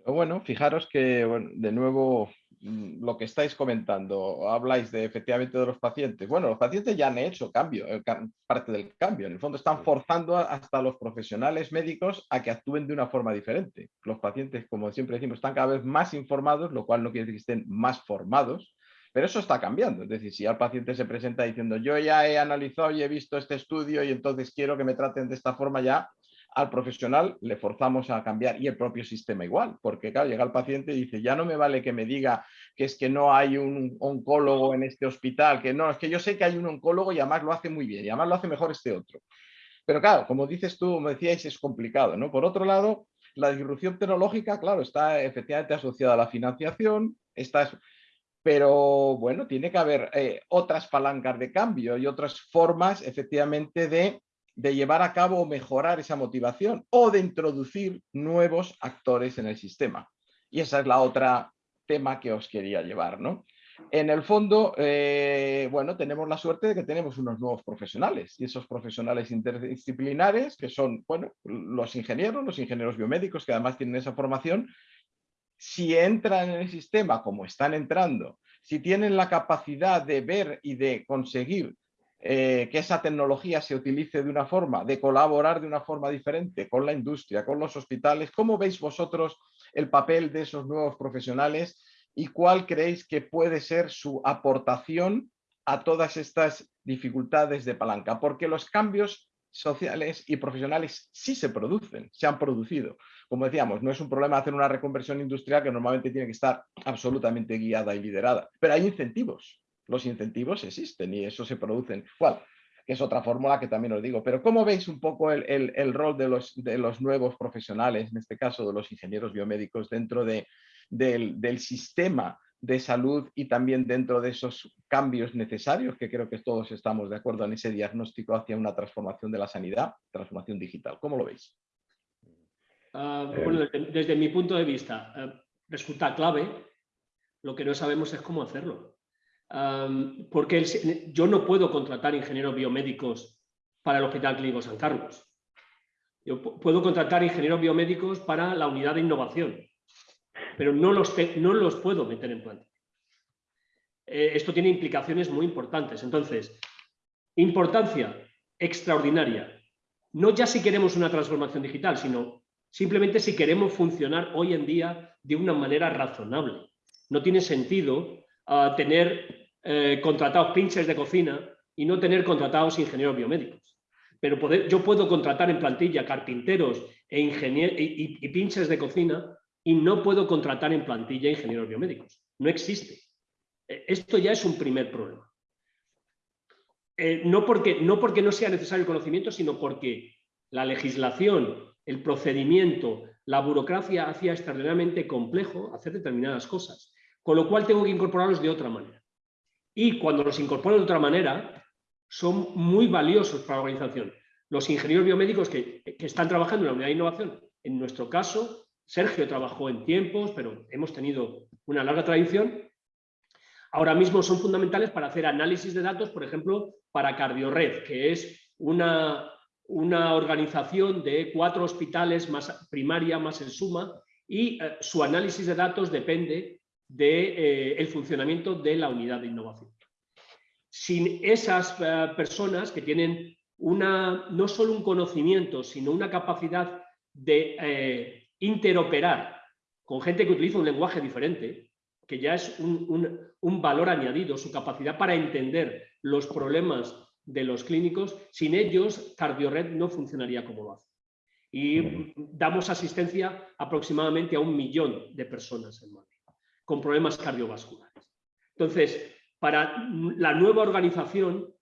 Speaker 1: Bueno, fijaros que de nuevo lo que estáis comentando, habláis de efectivamente de los pacientes. Bueno, los pacientes ya han hecho cambio, eh, parte del cambio. En el fondo están forzando hasta los profesionales médicos a que actúen de una forma diferente. Los pacientes, como siempre decimos, están cada vez más informados, lo cual no quiere decir que estén más formados, pero eso está cambiando. Es decir, si al paciente se presenta diciendo yo ya he analizado y he visto este estudio y entonces quiero que me traten de esta forma ya, al profesional le forzamos a cambiar y el propio sistema igual, porque claro, llega el paciente y dice, ya no me vale que me diga que es que no hay un oncólogo en este hospital, que no, es que yo sé que hay un oncólogo y además lo hace muy bien y además lo hace mejor este otro. Pero claro, como dices tú, me decíais, es complicado, ¿no? Por otro lado, la disrupción tecnológica, claro, está efectivamente asociada a la financiación, está, pero bueno, tiene que haber eh, otras palancas de cambio y otras formas efectivamente de de llevar a cabo o mejorar esa motivación o de introducir nuevos actores en el sistema. Y esa es la otra tema que os quería llevar. ¿no? En el fondo, eh, bueno, tenemos la suerte de que tenemos unos nuevos profesionales y esos profesionales interdisciplinares que son, bueno, los ingenieros, los ingenieros biomédicos que además tienen esa formación, si entran en el sistema como están entrando, si tienen la capacidad de ver y de conseguir eh, que esa tecnología se utilice de una forma, de colaborar de una forma diferente con la industria, con los hospitales. ¿Cómo veis vosotros el papel de esos nuevos profesionales y cuál creéis que puede ser su aportación a todas estas dificultades de palanca? Porque los cambios sociales y profesionales sí se producen, se han producido. Como decíamos, no es un problema hacer una reconversión industrial que normalmente tiene que estar absolutamente guiada y liderada, pero hay incentivos los incentivos existen y eso se producen. ¿Cuál? Que es otra fórmula que también os digo. Pero ¿cómo veis un poco el, rol de los, de los, nuevos profesionales, en este caso de los ingenieros biomédicos, dentro de, del, sistema de salud y también dentro de esos cambios necesarios, que creo que todos estamos de acuerdo en ese diagnóstico hacia una transformación de la sanidad, transformación digital. ¿Cómo lo veis?
Speaker 2: Ah, bueno, desde, mi punto de vista, eh, resulta clave, lo que no sabemos es cómo hacerlo porque yo no puedo contratar ingenieros biomédicos para el Hospital Clínico San Carlos. Yo puedo contratar ingenieros biomédicos para la unidad de innovación, pero no los, no los puedo meter en planta. Eh, esto tiene implicaciones muy importantes. Entonces, importancia extraordinaria. No ya si queremos una transformación digital, sino simplemente si queremos funcionar hoy en día de una manera razonable. No tiene sentido ah, tener eh, contratados pinches de cocina y no tener contratados ingenieros biomédicos. Pero yo puedo contratar en plantilla carpinteros e y, pinches de cocina y no puedo contratar en plantilla ingenieros biomédicos. No existe. Eh, esto ya es un primer problema. Eh, no, porque, no porque no sea necesario el conocimiento, sino porque la legislación, el procedimiento, la burocracia hacía extraordinariamente complejo hacer determinadas cosas, con lo cual tengo que incorporarlos de otra manera. Y cuando los incorporo de otra manera, son muy valiosos para la organización. Los ingenieros biomédicos que, están trabajando en la unidad de innovación, en nuestro caso, Sergio trabajó en tiempos, pero hemos tenido una larga tradición. Ahora mismo son fundamentales para hacer análisis de datos, por ejemplo, para Cardiored, que es una, una organización de cuatro hospitales más primaria más en suma y eh, su análisis de datos depende del de, eh, funcionamiento de la unidad de innovación. Sin esas eh, personas que tienen una, no solo un conocimiento, sino una capacidad de interoperar con gente que utiliza un lenguaje diferente, que ya es un, valor añadido, su capacidad para entender los problemas de los clínicos, sin ellos CardioRed no funcionaría como lo hace. Y damos asistencia aproximadamente a un millón de personas en Madrid con problemas cardiovasculares. Entonces, para la nueva organización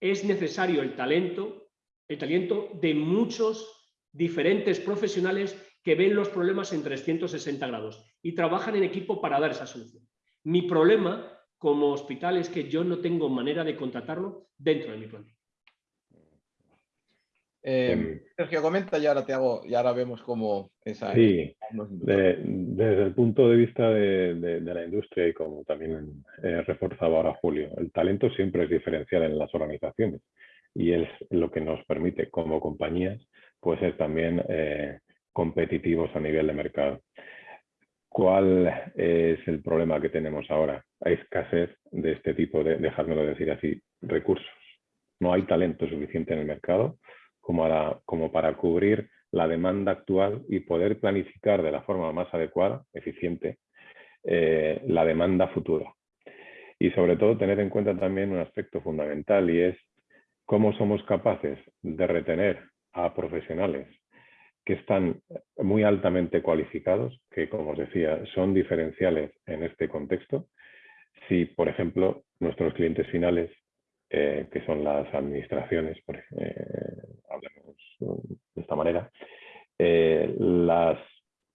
Speaker 2: es necesario el talento, el talento de muchos diferentes profesionales que ven los problemas en 360 grados y trabajan en equipo para dar esa solución. Mi problema como hospital es que yo no tengo manera de contratarlo dentro de mi plantilla.
Speaker 1: Eh, Sergio, comenta y ahora te hago, y ahora vemos cómo esa.
Speaker 3: Sí, desde el punto de vista de, la industria y como también eh, reforzaba ahora Julio, el talento siempre es diferencial en las organizaciones y es lo que nos permite como compañías pues es también eh, competitivos a nivel de mercado. ¿Cuál es el problema que tenemos ahora? Hay escasez de este tipo de, dejádmelo decir así, recursos. No hay talento suficiente en el mercado como para, como para cubrir la demanda actual y poder planificar de la forma más adecuada, eficiente, eh, la demanda futura. Y sobre todo tener en cuenta también un aspecto fundamental y es cómo somos capaces de retener a profesionales que están muy altamente cualificados, que como os decía, son diferenciales en este contexto. Si, por ejemplo, nuestros clientes finales, eh, que son las administraciones, eh, de esta manera, eh, las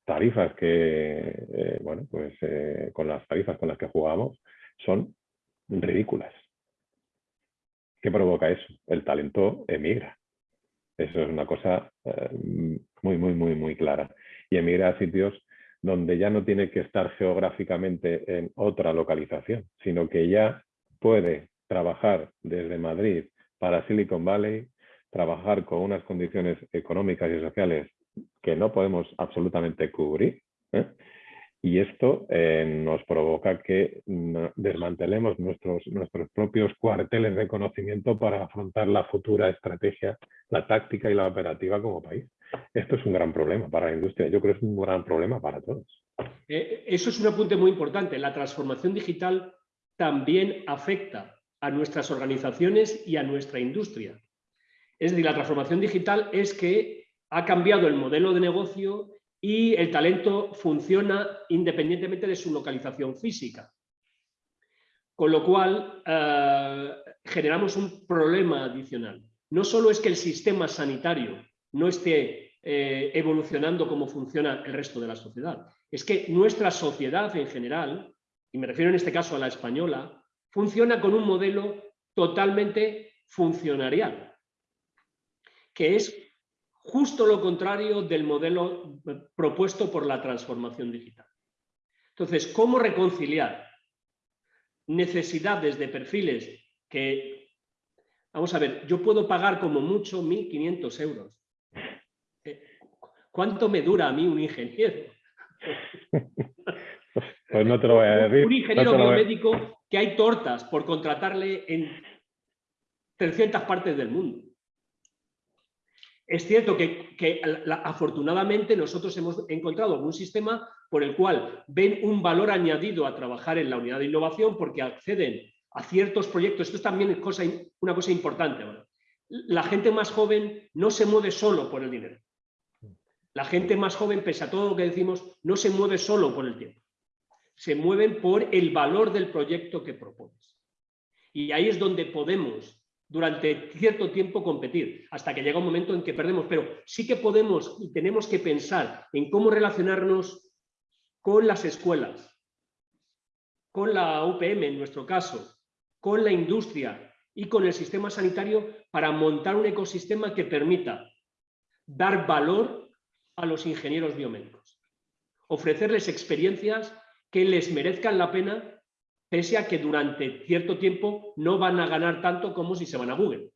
Speaker 3: tarifas que, bueno, pues con las tarifas con las que jugamos son ridículas. ¿Qué provoca eso? El talento emigra. Eso es una cosa eh, muy, muy, muy, muy clara. Y emigra a sitios donde ya no tiene que estar geográficamente en otra localización, sino que ya puede trabajar desde Madrid para Silicon Valley, trabajar con unas condiciones económicas y sociales que no podemos absolutamente cubrir, ¿eh? y esto eh, nos provoca que desmantelemos nuestros, nuestros propios cuarteles de conocimiento para afrontar la futura estrategia, la táctica y la operativa como país. Esto es un gran problema para la industria, yo creo que es un gran problema para todos.
Speaker 2: Eh, eso es un apunte muy importante. La transformación digital también afecta a nuestras organizaciones y a nuestra industria. Es decir, la transformación digital es que ha cambiado el modelo de negocio y el talento funciona independientemente de su localización física. Con lo cual, eh, generamos un problema adicional. No solo es que el sistema sanitario no esté eh, evolucionando como funciona el resto de la sociedad, es que nuestra sociedad en general, y me refiero en este caso a la española, funciona con un modelo totalmente funcionarial, que es justo lo contrario del modelo propuesto por la transformación digital. Entonces, ¿cómo reconciliar necesidades de perfiles que, vamos a ver, yo puedo pagar como mucho 1.500 euros? Eh, ¿Cuánto me dura a mí un ingeniero?
Speaker 3: Pues no te lo voy a decir.
Speaker 2: Un ingeniero biomédico que hay tortas por contratarle en 300 partes del mundo. Es cierto que, afortunadamente nosotros hemos encontrado un sistema por el cual ven un valor añadido a trabajar en la unidad de innovación porque acceden a ciertos proyectos. Esto es también una cosa importante. La gente más joven no se mueve solo por el dinero. La gente más joven, pese a todo lo que decimos, no se mueve solo por el tiempo. se mueven por el valor del proyecto que propones. Y ahí es donde podemos durante cierto tiempo competir, hasta que llega un momento en que perdemos. Pero sí que podemos y tenemos que pensar en cómo relacionarnos con las escuelas, con la UPM en nuestro caso, con la industria y con el sistema sanitario para montar un ecosistema que permita dar valor a los ingenieros biomédicos, ofrecerles experiencias que les merezcan la pena pese a que durante cierto tiempo no van a ganar tanto como si se van a Google.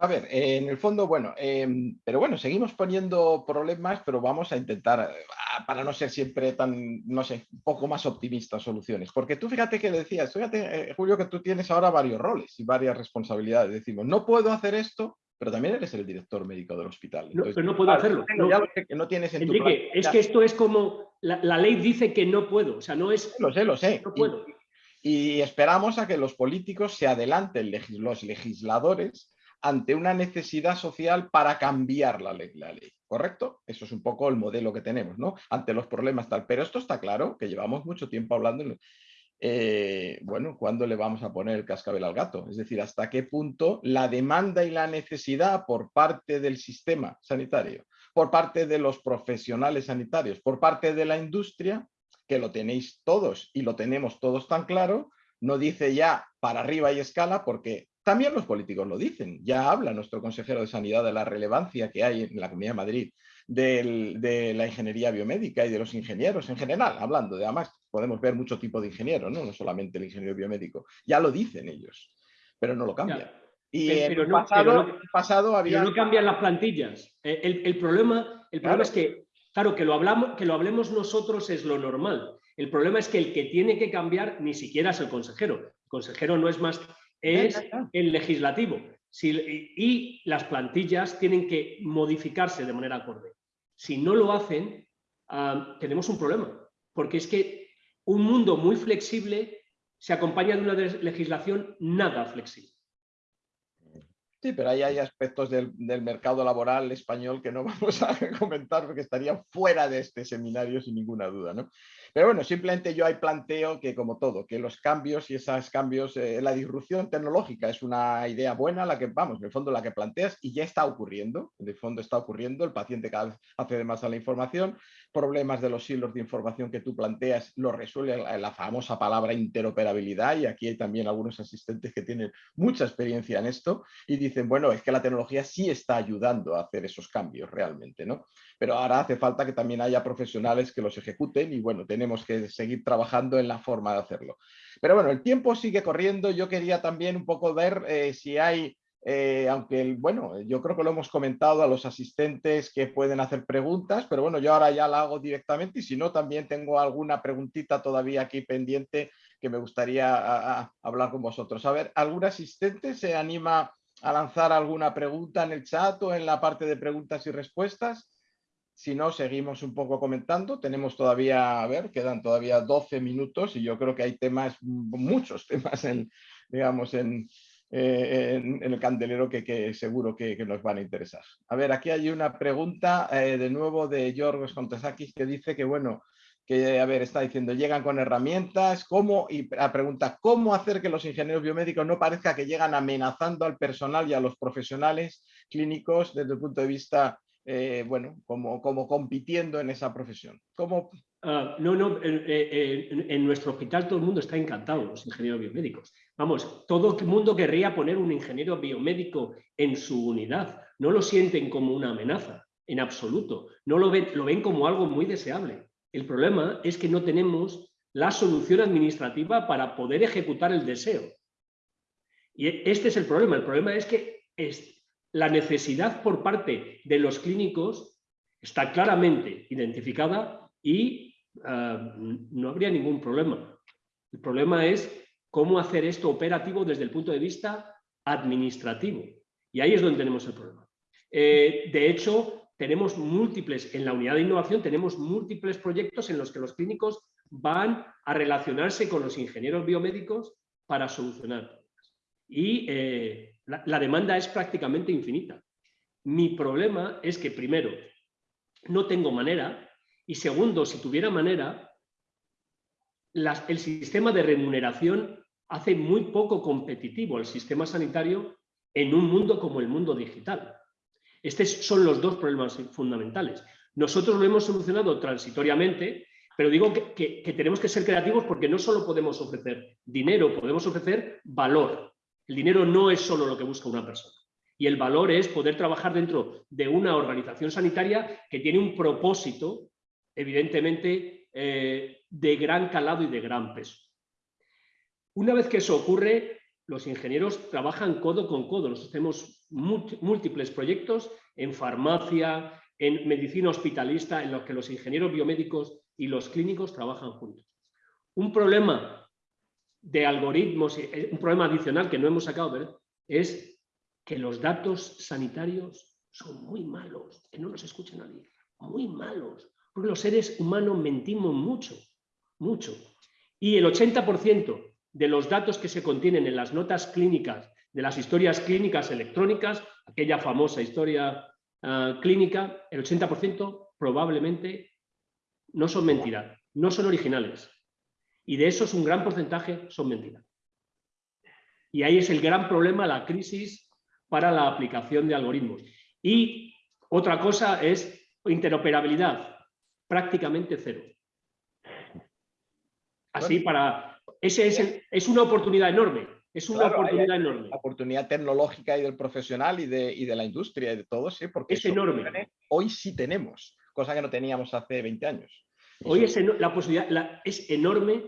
Speaker 1: A ver, en el fondo, bueno, em, pero bueno, seguimos poniendo problemas, pero vamos a intentar, ah, para no ser siempre tan, no sé, un poco más optimistas soluciones. Porque tú fíjate que decías, fíjate, eh, Julio, que tú tienes ahora varios roles y varias responsabilidades. Decimos, no puedo hacer esto, pero también eres el director médico del hospital.
Speaker 2: no, pero no puedo hacerlo.
Speaker 1: No, tienes
Speaker 2: Enrique, es que esto es como, la, ley dice que no puedo, o sea, no es...
Speaker 1: Lo sé, lo sé. No puedo. Y, esperamos a que los políticos se adelanten, los legisladores, ante una necesidad social para cambiar la ley, la ley, ¿correcto? Eso es un poco el modelo que tenemos, ¿no? Ante los problemas tal. Pero esto está claro, que llevamos mucho tiempo hablando, eh, bueno, ¿cuándo le vamos a poner el cascabel al gato? Es decir, ¿hasta qué punto la demanda y la necesidad por parte del sistema sanitario, por parte de los profesionales sanitarios, por parte de la industria, que lo tenéis todos y lo tenemos todos tan claro, no dice ya para arriba y escala porque también los políticos lo dicen. Ya habla nuestro consejero de Sanidad de la relevancia que hay en la Comunidad de Madrid de la ingeniería biomédica y de los ingenieros en general, hablando de además podemos ver mucho tipo de ingeniero, ¿no? no solamente el ingeniero biomédico. Ya lo dicen ellos, pero no lo cambian. Y en el pasado, había...
Speaker 2: no cambian las plantillas. Eh, el, problema, el problema es que, claro, que lo, hablamos, que lo hablemos nosotros es lo normal. El problema es que el que tiene que cambiar ni siquiera es el consejero. El consejero no es más es el legislativo. Y las plantillas tienen que modificarse de manera acorde. Si no lo hacen, tenemos un problema, porque es que un mundo muy flexible se acompaña de una legislación nada flexible.
Speaker 1: Sí, pero ahí hay aspectos del, del, mercado laboral español que no vamos a comentar porque estarían fuera de este seminario sin ninguna duda. ¿no? Pero bueno, simplemente yo ahí planteo que como todo, que los cambios y esos cambios, eh, la disrupción tecnológica es una idea buena, la que vamos, en el fondo la que planteas y ya está ocurriendo, en el fondo está ocurriendo, el paciente cada vez accede más a la información, problemas de los hilos de información que tú planteas lo resuelve la, famosa palabra interoperabilidad y aquí hay también algunos asistentes que tienen mucha experiencia en esto y dicen, bueno, es que la tecnología sí está ayudando a hacer esos cambios realmente, ¿no? Pero ahora hace falta que también haya profesionales que los ejecuten y bueno, tenemos que seguir trabajando en la forma de hacerlo. Pero bueno, el tiempo sigue corriendo. Yo quería también un poco ver eh, si hay, eh, aunque bueno, yo creo que lo hemos comentado a los asistentes que pueden hacer preguntas, pero bueno, yo ahora ya la hago directamente y si no, también tengo alguna preguntita todavía aquí pendiente que me gustaría hablar con vosotros. A ver, ¿algún asistente se anima a lanzar alguna pregunta en el chat o en la parte de preguntas y respuestas? Si no, seguimos un poco comentando. Tenemos todavía, a ver, quedan todavía 12 minutos y yo creo que hay temas, muchos temas en, digamos, en, eh, el candelero que, seguro que, nos van a interesar. A ver, aquí hay una pregunta eh, de nuevo de Yorgos Contesakis que dice que, bueno, que, a ver, está diciendo, llegan con herramientas, ¿cómo? Y la pregunta, ¿cómo hacer que los ingenieros biomédicos no parezca que llegan amenazando al personal y a los profesionales clínicos desde el punto de vista eh, bueno, como, como compitiendo en esa profesión. ¿Cómo?
Speaker 2: Ah, no, no, en, nuestro hospital todo el mundo está encantado, los ingenieros biomédicos. Vamos, todo el mundo querría poner un ingeniero biomédico en su unidad. No lo sienten como una amenaza, en absoluto. No lo ven, lo ven como algo muy deseable. El problema es que no tenemos la solución administrativa para poder ejecutar el deseo. Y este es el problema. El problema es que la necesidad por parte de los clínicos está claramente identificada y ah, no habría ningún problema. El problema es cómo hacer esto operativo desde el punto de vista administrativo. Y ahí es donde tenemos el problema. Eh, de hecho, tenemos múltiples, en la unidad de innovación tenemos múltiples proyectos en los que los clínicos van a relacionarse con los ingenieros biomédicos para solucionar. Y eh, la, demanda es prácticamente infinita. Mi problema es que, primero, no tengo manera y segundo, si tuviera manera, el sistema de remuneración hace muy poco competitivo el sistema sanitario en un mundo como el mundo digital. Estos son los dos problemas fundamentales. Nosotros lo hemos solucionado transitoriamente, pero digo que, tenemos que ser creativos porque no solo podemos ofrecer dinero, podemos ofrecer valor. El dinero no es solo lo que busca una persona. Y el valor es poder trabajar dentro de una organización sanitaria que tiene un propósito, evidentemente, eh, de gran calado y de gran peso. Una vez que eso ocurre, los ingenieros trabajan codo con codo. Nosotros tenemos múltiples proyectos en farmacia, en medicina hospitalista, en los que los ingenieros biomédicos y los clínicos trabajan juntos. Un problema de algoritmos, eh, un problema adicional que no hemos sacado, es que los datos sanitarios son muy malos, que no los escucha nadie, muy malos, porque los seres humanos mentimos mucho, mucho. Y el 80% de los datos que se contienen en las notas clínicas, de las historias clínicas electrónicas, aquella famosa historia ah, clínica, el 80% probablemente no son mentiras, no son originales. Y de esos un gran porcentaje son mentiras. Y ahí es el gran problema, la crisis para la aplicación de algoritmos. Y otra cosa es interoperabilidad, prácticamente cero. Así para ese es, es una oportunidad enorme. Es una oportunidad enorme.
Speaker 1: La oportunidad tecnológica y del profesional y de, y de la industria y de todo, sí, porque
Speaker 2: es enorme.
Speaker 1: Hoy sí tenemos, cosa que no teníamos hace 20 años.
Speaker 2: Hoy es la posibilidad es enorme,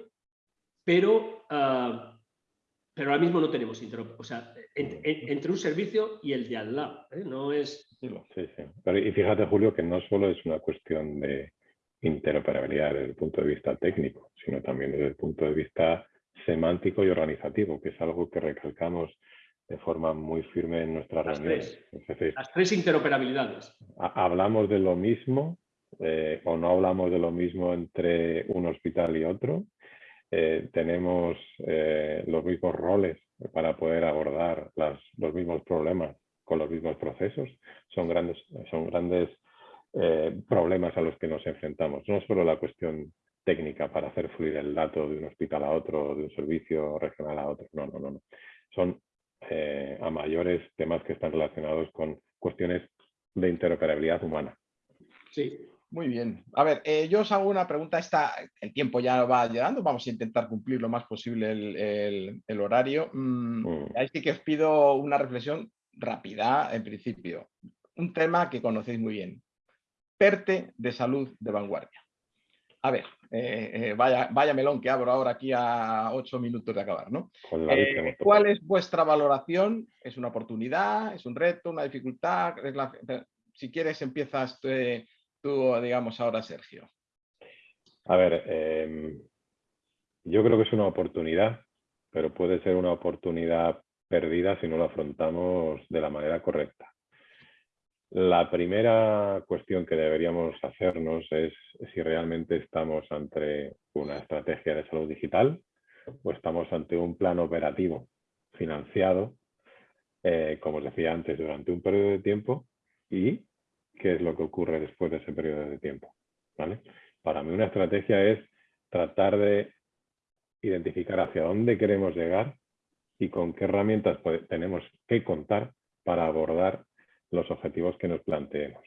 Speaker 2: pero, uh, pero ahora mismo no tenemos O sea, entre un servicio y el de al lado. ¿eh? No es...
Speaker 3: Sí, sí. y fíjate, Julio, que no solo es una cuestión de, interoperabilidad desde el punto de vista técnico, sino también desde el punto de vista semántico y organizativo, que es algo que recalcamos de forma muy firme en nuestras
Speaker 2: Las
Speaker 3: reuniones.
Speaker 2: Tres. Las tres interoperabilidades.
Speaker 3: Hablamos de lo mismo eh, o no hablamos de lo mismo entre un hospital y otro. Eh, tenemos eh, los mismos roles para poder abordar las, los mismos problemas con los mismos procesos. Son grandes, son grandes eh, problemas a los que nos enfrentamos. No solo la cuestión técnica para hacer fluir el dato de un hospital a otro, de un servicio regional a otro. No, no, no. no. Son eh, a mayores temas que están relacionados con cuestiones de interoperabilidad humana.
Speaker 1: Sí, muy bien. A ver, eh, yo os hago una pregunta. Esta, el tiempo ya va llegando. Vamos a intentar cumplir lo más posible el, horario. Mm, mm. Ahí sí que os pido una reflexión rápida, en principio. Un tema que conocéis muy bien. PERTE de salud de vanguardia. A ver, eh, eh, vaya, vaya, melón que abro ahora aquí a ocho minutos de acabar, ¿no? Eh, ¿Cuál es vuestra valoración? ¿Es una oportunidad? ¿Es un reto? ¿Una dificultad? Si quieres empiezas tú, digamos, ahora, Sergio.
Speaker 3: A ver, em, yo creo que es una oportunidad, pero puede ser una oportunidad perdida si no lo afrontamos de la manera correcta. La primera cuestión que deberíamos hacernos es si realmente estamos ante una estrategia de salud digital o estamos ante un plan operativo financiado, eh, como os decía antes, durante un periodo de tiempo y qué es lo que ocurre después de ese periodo de tiempo. Para mí una estrategia es tratar de identificar hacia dónde queremos llegar y con qué herramientas tenemos que contar para abordar los objetivos que nos planteemos.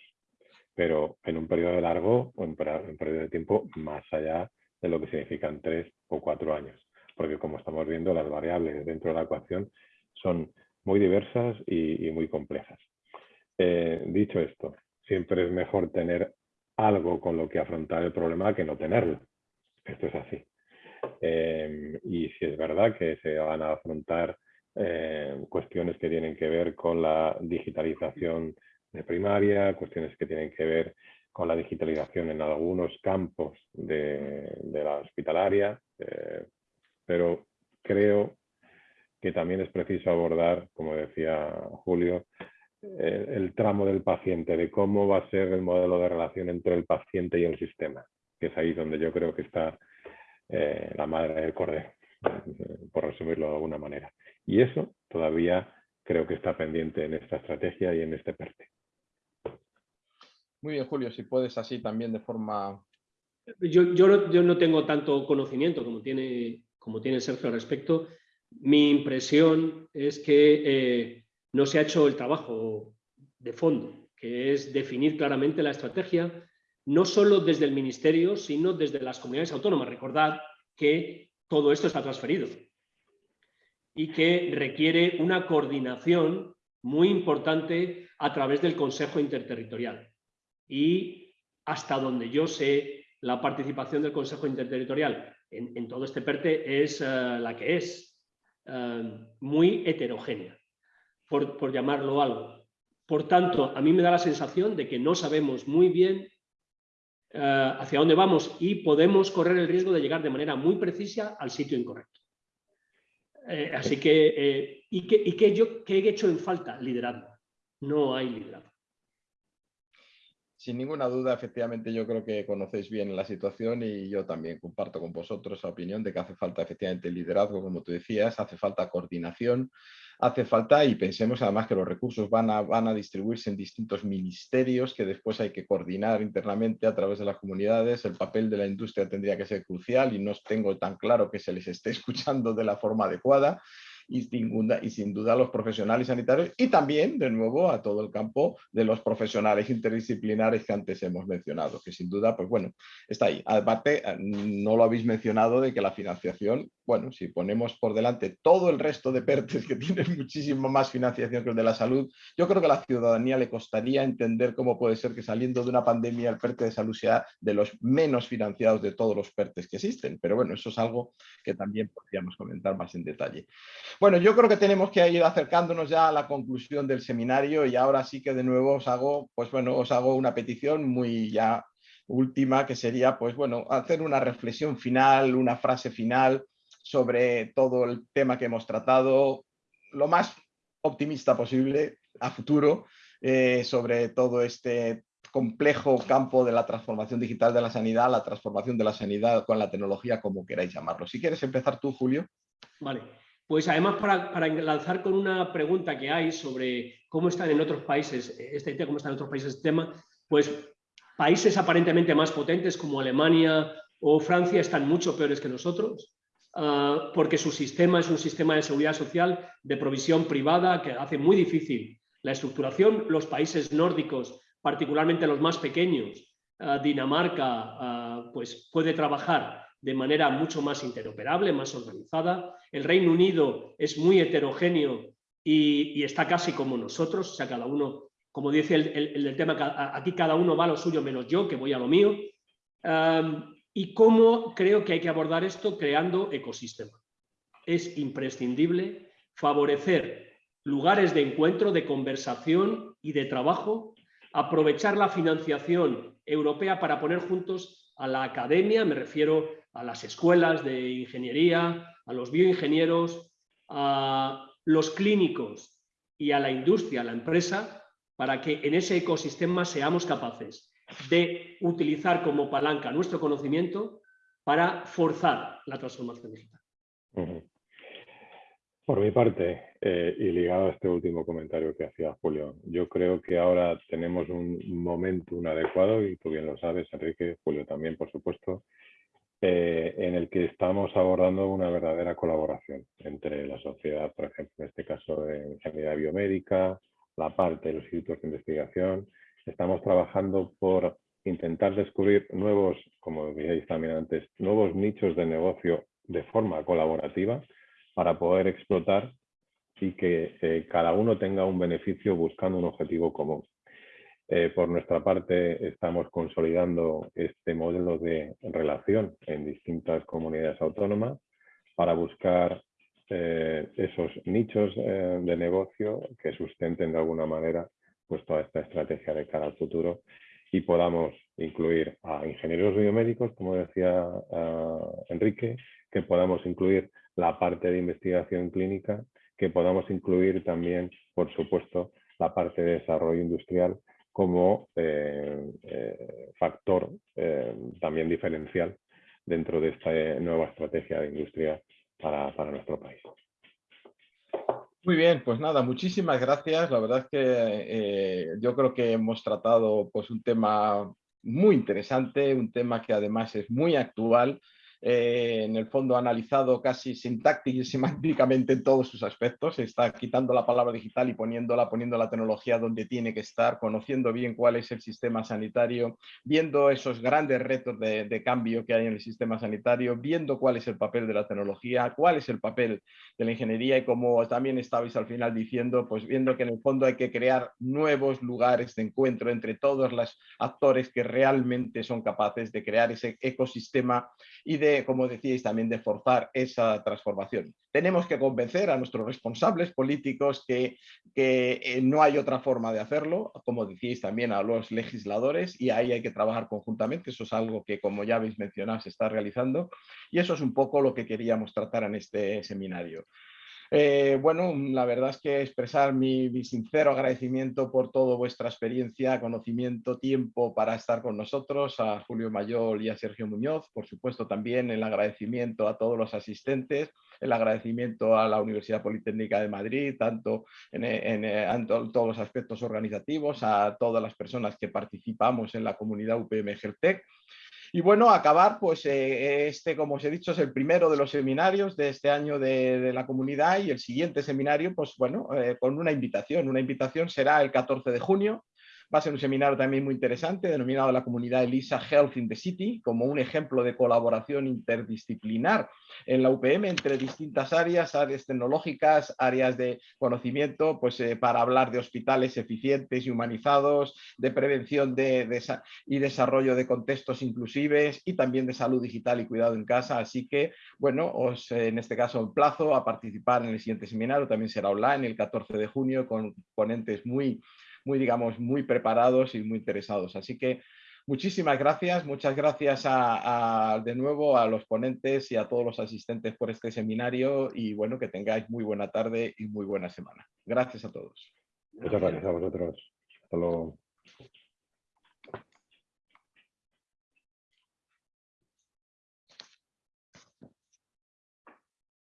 Speaker 3: Pero en un periodo largo o en un periodo de tiempo más allá de lo que significan tres o cuatro años. Porque como estamos viendo, las variables dentro de la ecuación son muy diversas y, muy complejas. Eh, dicho esto, siempre es mejor tener algo con lo que afrontar el problema que no tenerlo. Esto es así. Eh, y si es verdad que se van a afrontar eh, cuestiones que tienen que ver con la digitalización de primaria, cuestiones que tienen que ver con la digitalización en algunos campos de, la hospitalaria, eh, pero creo que también es preciso abordar, como decía Julio, eh, el tramo del paciente, de cómo va a ser el modelo de relación entre el paciente y el sistema, que es ahí donde yo creo que está la madre del cordero, por resumirlo de alguna manera. Y eso todavía creo que está pendiente en esta estrategia y en este PERTE.
Speaker 1: Muy bien, Julio, si puedes así también de forma
Speaker 2: Yo, yo, no, tengo tanto conocimiento como tiene, como tiene Sergio al respecto. Mi impresión es que eh, no se ha hecho el trabajo de fondo, que es definir claramente la estrategia, no solo desde el Ministerio, sino desde las comunidades autónomas. Recordad que todo esto está transferido y que requiere una coordinación muy importante a través del Consejo Interterritorial. Y hasta donde yo sé, la participación del Consejo Interterritorial en, todo este PERTE es eh, la que es, eh, muy heterogénea, por, llamarlo algo. Por tanto, a mí me da la sensación de que no sabemos muy bien eh, hacia dónde vamos y podemos correr el riesgo de llegar de manera muy precisa al sitio incorrecto. Así que, ¿y, qué, y qué, yo, qué he hecho en falta? Liderazgo. No hay liderazgo
Speaker 1: sin ninguna duda, efectivamente, yo creo que conocéis bien la situación y yo también comparto con vosotros la opinión de que hace falta efectivamente liderazgo, como tú decías, hace falta coordinación, hace falta, y pensemos además que los recursos van a, van a distribuirse en distintos ministerios que después hay que coordinar internamente a través de las comunidades. El papel de la industria tendría que ser crucial y no tengo tan claro que se les esté escuchando de la forma adecuada y sin, duda, y sin duda los profesionales sanitarios y también, de nuevo, a todo el campo de los profesionales interdisciplinares que antes hemos mencionado, que sin duda, pues bueno, está ahí. Aparte, eh, no lo habéis mencionado de que la financiación, bueno, si ponemos por delante todo el resto de PERTES que tienen muchísimo más financiación que el de la salud, yo creo que a la ciudadanía le costaría entender cómo puede ser que saliendo de una pandemia el PERTE de salud sea de los menos financiados de todos los PERTES que existen. Pero bueno, eso es algo que también podríamos comentar más en detalle. Bueno, yo creo que tenemos que ir acercándonos ya a la conclusión del seminario y ahora sí que de nuevo os hago, pues bueno, os hago una petición muy ya última que sería, pues bueno, hacer una reflexión final, una frase final sobre todo el tema que hemos tratado, lo más optimista posible a futuro eh, sobre todo este complejo campo de la transformación digital de la sanidad, la transformación de la sanidad con la tecnología, como queráis llamarlo. Si quieres empezar tú, Julio.
Speaker 2: Vale. Pues además para, lanzar con una pregunta que hay sobre cómo están en otros países, este tema, cómo están en otros países este tema, pues países aparentemente más potentes como Alemania o Francia están mucho peores que nosotros, ah, porque su sistema es un sistema de seguridad social de provisión privada que hace muy difícil la estructuración. Los países nórdicos, particularmente los más pequeños, ah, Dinamarca, ah, pues puede trabajar de manera mucho más interoperable, más organizada. El Reino Unido es muy heterogéneo y, está casi como nosotros, o sea, cada uno, como dice el, el, tema, aquí cada uno va a lo suyo menos yo, que voy a lo mío. ¿Y cómo creo que hay que abordar esto? Creando ecosistema. Es imprescindible favorecer lugares de encuentro, de conversación y de trabajo, aprovechar la financiación europea para poner juntos a la academia, me refiero a las escuelas de ingeniería, a los bioingenieros, a los clínicos y a la industria, a la empresa, para que en ese ecosistema seamos capaces de utilizar como palanca nuestro conocimiento para forzar la transformación digital.
Speaker 3: Por mi parte, eh, y ligado a este último comentario que hacía Julio, yo creo que ahora tenemos un momento adecuado, y tú bien lo sabes, Enrique, Julio también, por supuesto, eh, en el que estamos abordando una verdadera colaboración entre la sociedad, por ejemplo, en este caso de sanidad biomédica, la parte de los institutos de investigación. Estamos trabajando por intentar descubrir nuevos, como decíais también antes, nuevos nichos de negocio de forma colaborativa para poder explotar y que eh, cada uno tenga un beneficio buscando un objetivo común. Eh, por nuestra parte, estamos consolidando este modelo de relación en distintas comunidades autónomas para buscar eh, esos nichos eh, de negocio que sustenten de alguna manera pues, toda esta estrategia de cara al futuro y podamos incluir a ingenieros biomédicos, como decía Enrique, que podamos incluir la parte de investigación clínica, que podamos incluir también, por supuesto, la parte de desarrollo industrial como eh, factor también diferencial dentro de esta nueva estrategia de industria para, nuestro país.
Speaker 1: Muy bien, pues nada, muchísimas gracias. La verdad es que yo creo que hemos tratado pues, un tema muy interesante, un tema que además es muy actual eh, en el fondo analizado casi sintáctica y semánticamente en todos sus aspectos, está quitando la palabra digital y poniéndola, poniendo la tecnología donde tiene que estar, conociendo bien cuál es el sistema sanitario, viendo esos grandes retos de, cambio que hay en el sistema sanitario, viendo cuál es el papel de la tecnología, cuál es el papel de la ingeniería y como también estabais al final diciendo, pues viendo que en el fondo hay que crear nuevos lugares de encuentro entre todos los actores que realmente son capaces de crear ese ecosistema y de como decíais, también de forzar esa transformación. Tenemos que convencer a nuestros responsables políticos que, que eh, no hay otra forma de hacerlo, como decíais también a los legisladores, y ahí hay que trabajar conjuntamente. Eso es algo que, como ya habéis mencionado, se está realizando. Y eso es un poco lo que queríamos tratar en este seminario. Eh, bueno, la verdad es que expresar mi, sincero agradecimiento por toda vuestra experiencia, conocimiento, tiempo para estar con nosotros, a Julio Mayol y a Sergio Muñoz, por supuesto también el agradecimiento a todos los asistentes, el agradecimiento a la Universidad Politécnica de Madrid, tanto en, en todos los aspectos organizativos, a todas las personas que participamos en la comunidad UPM Geltec y bueno, acabar, pues eh, este, como os he dicho, es el primero de los seminarios de este año de, la comunidad y el siguiente seminario, pues bueno, eh, con una invitación. Una invitación será el 14 de junio Va a ser un seminario también muy interesante, denominado la comunidad ELISA Health in the City, como un ejemplo de colaboración interdisciplinar en la UPM entre distintas áreas, áreas tecnológicas, áreas de conocimiento, pues eh, para hablar de hospitales eficientes y humanizados, de prevención de, y desarrollo de contextos inclusives y también de salud digital y cuidado en casa. Así que, bueno, os en este caso emplazo a participar en el siguiente seminario, también será online el 14 de junio con ponentes muy muy, digamos, muy preparados y muy interesados. Así que muchísimas gracias, muchas gracias a, de nuevo a los ponentes y a todos los asistentes por este seminario y bueno, que tengáis muy buena tarde y muy buena semana. Gracias a todos.
Speaker 3: Muchas gracias a vosotros. Hasta luego.